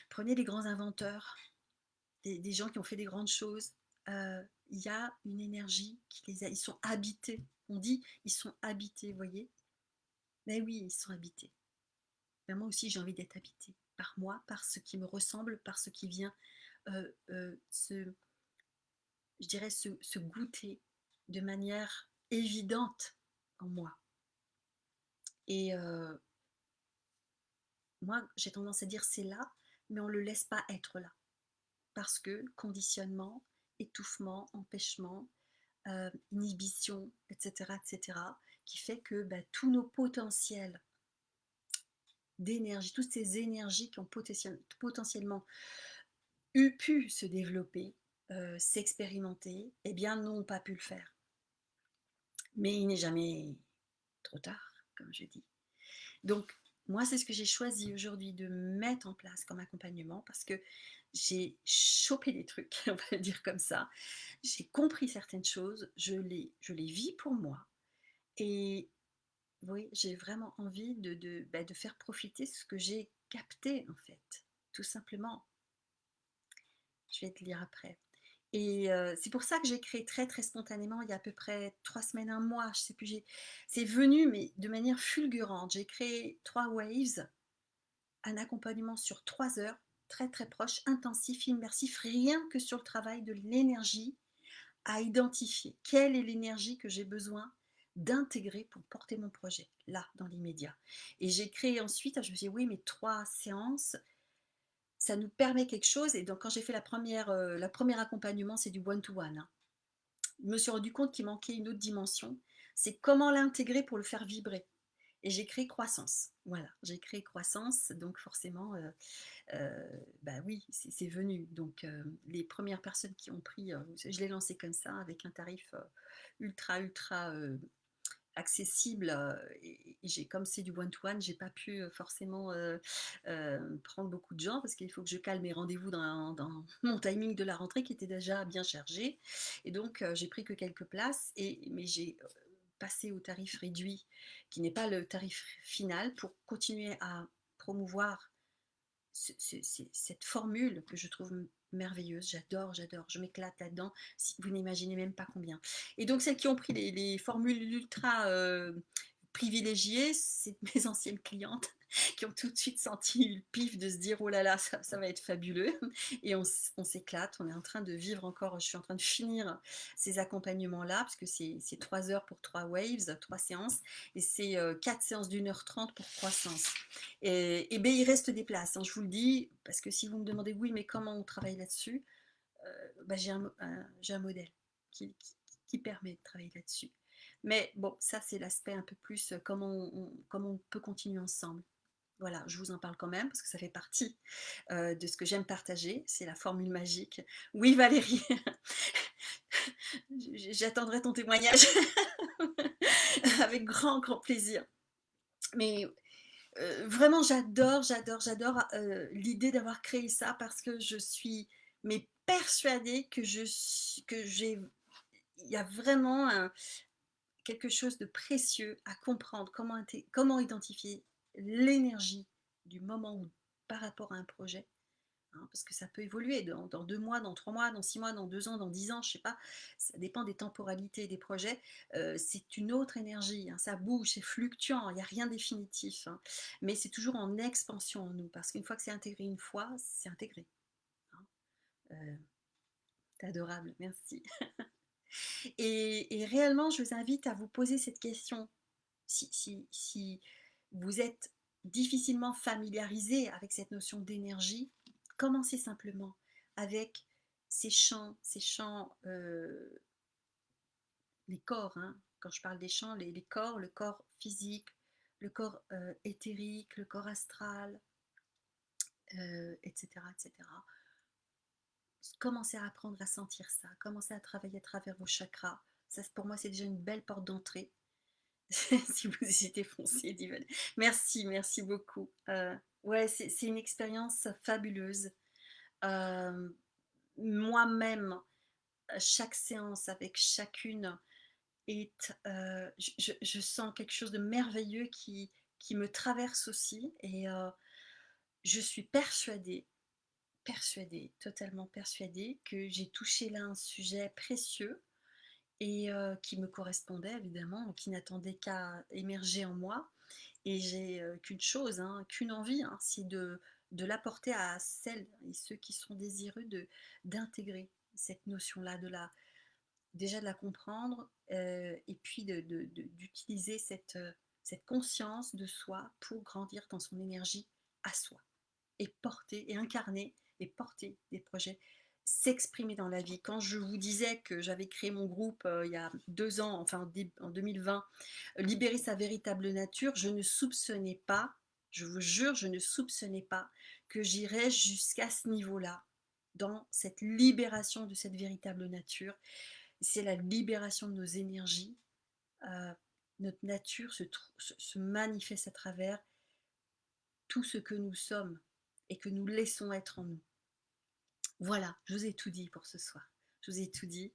prenez les grands inventeurs, des, gens qui ont fait des grandes choses, euh, il y a une énergie qui les a, ils sont habités, on dit ils sont habités, vous voyez mais oui, ils sont habités. Ben, moi aussi, j'ai envie d'être habité par moi, par ce qui me ressemble, par ce qui vient euh, euh, se, je dirais, se, goûter de manière évidente en moi. Et euh, moi, j'ai tendance à dire c'est là, mais on ne le laisse pas être là. Parce que conditionnement, étouffement, empêchement, inhibition, etc., etc., qui fait que bah, tous nos potentiels d'énergie, toutes ces énergies qui ont potentiellement eu pu se développer, euh, s'expérimenter, eh bien n'ont pas pu le faire. Mais il n'est jamais trop tard, comme je dis. Donc, moi, c'est ce que j'ai choisi aujourd'hui de mettre en place comme accompagnement parce que j'ai chopé des trucs, on va le dire comme ça. J'ai compris certaines choses, je les, je les vis pour moi, et oui, j'ai vraiment envie de, bah, de, faire profiter ce que j'ai capté, en fait, tout simplement. Je vais te lire après. Et c'est pour ça que j'ai créé très très spontanément, il y a à peu près trois semaines, un mois, je sais plus, c'est venu, mais de manière fulgurante. J'ai créé trois waves, un accompagnement sur trois heures, très très proche, intensif, immersif, rien que sur le travail de l'énergie à identifier. Quelle est l'énergie que j'ai besoin d'intégrer pour porter mon projet, là, dans l'immédiat. Et j'ai créé ensuite, je me suis dit, oui, mais trois séances, ça nous permet quelque chose. Et donc, quand j'ai fait la première, euh, la première accompagnement, c'est du one-to-one. Hein. Je me suis rendu compte qu'il manquait une autre dimension. C'est comment l'intégrer pour le faire vibrer. Et j'ai créé croissance. Voilà, j'ai créé croissance. Donc, forcément, euh, euh, bah oui, c'est venu. Donc, les premières personnes qui ont pris, je l'ai lancé comme ça, avec un tarif ultra, ultra accessible et, j'ai comme c'est du one to one j'ai pas pu forcément prendre beaucoup de gens parce qu'il faut que je calme mes rendez-vous dans, mon timing de la rentrée qui était déjà bien chargé. Et donc j'ai pris que quelques places et mais j'ai passé au tarif réduit qui n'est pas le tarif final pour continuer à promouvoir cette formule que je trouve merveilleuse, j'adore, j'adore, je m'éclate là-dedans, si vous n'imaginez même pas combien. Et donc celles qui ont pris les, formules ultra euh, privilégiées, c'est mes anciennes clientes, qui ont tout de suite senti le pif de se dire oh là là, ça, va être fabuleux. Et on, s'éclate, on est en train de vivre encore, je suis en train de finir ces accompagnements-là, parce que c'est trois heures pour trois waves, trois séances, et c'est euh, quatre séances d'une heure trente pour trois séances. Et, et bien, il reste des places, hein, je vous le dis, parce que si vous me demandez oui, mais comment on travaille là-dessus, euh, bah, j'ai un, un, modèle qui, qui permet de travailler là-dessus. Mais bon, ça c'est l'aspect un peu plus euh, comment comment on peut continuer ensemble. Voilà, je vous en parle quand même parce que ça fait partie euh, de ce que j'aime partager. C'est la formule magique. Oui Valérie, j'attendrai ton témoignage avec grand, grand plaisir. Mais euh, vraiment, j'adore, j'adore, j'adore l'idée d'avoir créé ça parce que je suis mais persuadée que je j'ai il y a vraiment quelque chose de précieux à comprendre, comment, comment identifier l'énergie du moment où, par rapport à un projet. Hein, parce que ça peut évoluer dans, deux mois, dans trois mois, dans six mois, dans deux ans, dans dix ans, je sais pas. Ça dépend des temporalités des projets. Euh, c'est une autre énergie. Hein, ça bouge, c'est fluctuant. Il n'y a rien définitif. Hein. mais c'est toujours en expansion en nous. Parce qu'une fois que c'est intégré une fois, c'est intégré. Euh, c'est adorable. Merci. Et, réellement, je vous invite à vous poser cette question. Si, vous êtes difficilement familiarisé avec cette notion d'énergie, commencez simplement avec ces champs, ces champs, euh, les corps, hein. quand je parle des champs, les, corps, le corps physique, le corps euh, éthérique, le corps astral, etc., euh, etc commencez à apprendre à sentir ça, commencez à travailler à travers vos chakras. Pour moi, c'est déjà une belle porte d'entrée. si vous hésitez, foncez, Divan. Merci, merci beaucoup. Euh, ouais, c'est une expérience fabuleuse. Euh, moi-même, chaque séance avec chacune, est, euh, je, sens quelque chose de merveilleux qui, qui me traverse aussi. Et je suis persuadée persuadée, totalement persuadée que j'ai touché là un sujet précieux et qui me correspondait évidemment, qui n'attendait qu'à émerger en moi. Et j'ai qu'une chose, hein, qu'une envie, hein, c'est de, de l'apporter à celles et ceux qui sont désireux de d'intégrer cette notion-là, de la déjà de la comprendre et puis d'utiliser de, cette, cette conscience de soi pour grandir dans son énergie à soi et porter et incarner et porter des projets, s'exprimer dans la vie. Quand je vous disais que j'avais créé mon groupe euh, il y a deux ans, enfin en 2020, Libérer sa véritable nature, je ne soupçonnais pas, je vous jure, je ne soupçonnais pas que j'irais jusqu'à ce niveau-là, dans cette libération de cette véritable nature. C'est la libération de nos énergies. Euh, notre nature se manifeste à travers tout ce que nous sommes et que nous laissons être en nous. Voilà, je vous ai tout dit pour ce soir. Je vous ai tout dit.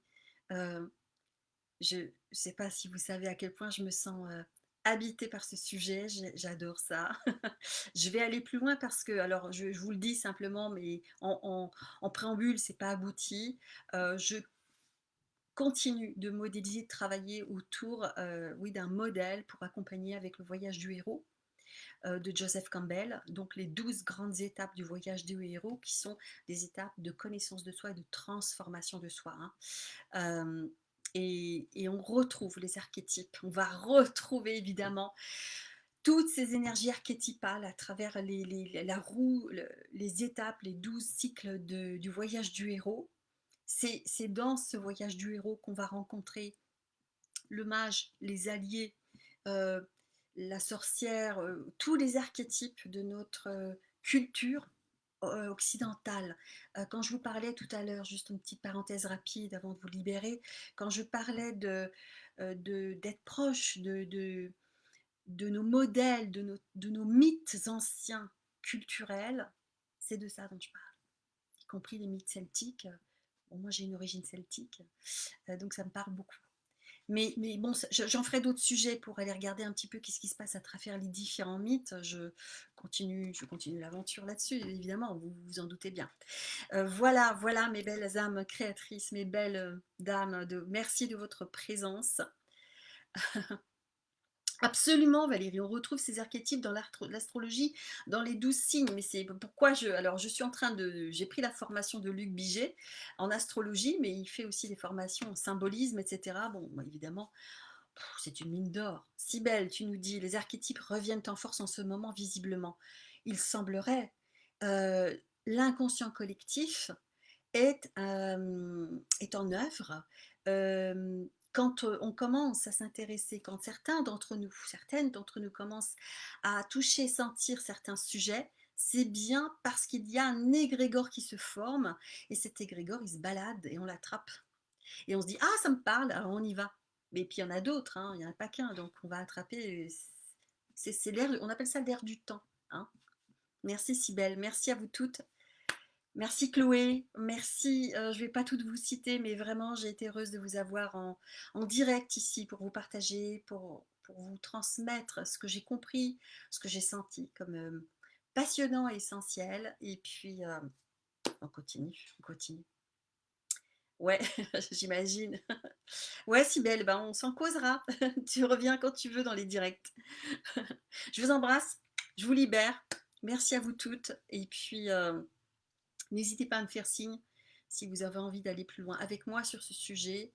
Euh, je ne sais pas si vous savez à quel point je me sens euh, habitée par ce sujet. J'adore ça. je vais aller plus loin parce que, alors je, vous le dis simplement, mais en, en, en préambule, c'est pas abouti. Euh, je continue de modéliser, de travailler autour oui, d'un modèle pour accompagner avec le voyage du héros. Euh, de Joseph Campbell, donc les douze grandes étapes du voyage du héros qui sont des étapes de connaissance de soi et de transformation de soi. Hein. Euh, et, on retrouve les archétypes, on va retrouver évidemment toutes ces énergies archétypales à travers les, la roue, les étapes, les douze cycles du voyage du héros. C'est dans ce voyage du héros qu'on va rencontrer le mage, les alliés, euh, la sorcière, euh, tous les archétypes de notre euh, culture euh, occidentale. quand je vous parlais tout à l'heure, juste une petite parenthèse rapide avant de vous libérer, quand je parlais de d'être proche de, de, nos modèles, de nos, de nos mythes anciens culturels, c'est de ça dont je parle, y compris les mythes celtiques. Bon, moi j'ai une origine celtique, donc ça me parle beaucoup. Mais, bon, j'en ferai d'autres sujets pour aller regarder un petit peu qu'est-ce qui se passe à travers les différents mythes. Je continue, je continue l'aventure là-dessus, évidemment, vous vous en doutez bien. Euh, voilà, voilà mes belles âmes créatrices, mes belles dames, de, merci de votre présence. Absolument Valérie, on retrouve ces archétypes dans l'astrologie, dans les 12 signes, mais c'est pourquoi je alors je suis en train de j'ai pris la formation de Luc Biget en astrologie, mais il fait aussi des formations en symbolisme etc. Bon, bah, évidemment, c'est une mine d'or. Sibelle, tu nous dis: «Les archétypes reviennent en force en ce moment visiblement». Il semblerait, heu, l'inconscient collectif est, est en œuvre, hem, quand, on commence à s'intéresser, quand certains d'entre nous, certaines d'entre nous commencent à toucher, sentir certains sujets, c'est bien parce qu'il y a un égrégore qui se forme et cet égrégore, il se balade et on l'attrape et on se dit: «Ah ça me parle, alors on y va». Mais puis il y en a d'autres, hein, il y en a pas qu'un, donc on va attraper, c'est on appelle ça l'air du temps, hein. Merci Cybèle, merci à vous toutes. Merci Chloé, merci, euh, je ne vais pas toutes vous citer, mais vraiment j'ai été heureuse de vous avoir en, direct ici pour vous partager, pour, vous transmettre ce que j'ai compris, ce que j'ai senti comme euh, passionnant et essentiel. Et puis, euh, on continue, on continue. Ouais, j'imagine. Ouais, Sibelle, ben on s'en causera. tu reviens quand tu veux dans les directs. je vous embrasse, je vous libère. Merci à vous toutes. Et puis, N'hésitez pas à me faire signe si vous avez envie d'aller plus loin avec moi sur ce sujet.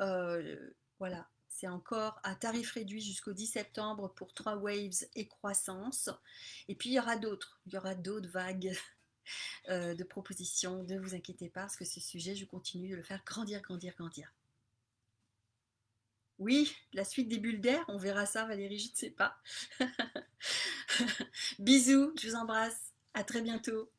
Euh, voilà, c'est encore à tarif réduit jusqu'au 10 septembre pour 3 waves et croissance. Et puis il y aura d'autres, il y aura d'autres vagues euh, de propositions. Ne vous inquiétez pas, parce que ce sujet, je continue de le faire grandir, grandir, grandir. Oui, la suite des bulles d'air, on verra ça Valérie, je ne sais pas. Bisous, je vous embrasse, à très bientôt.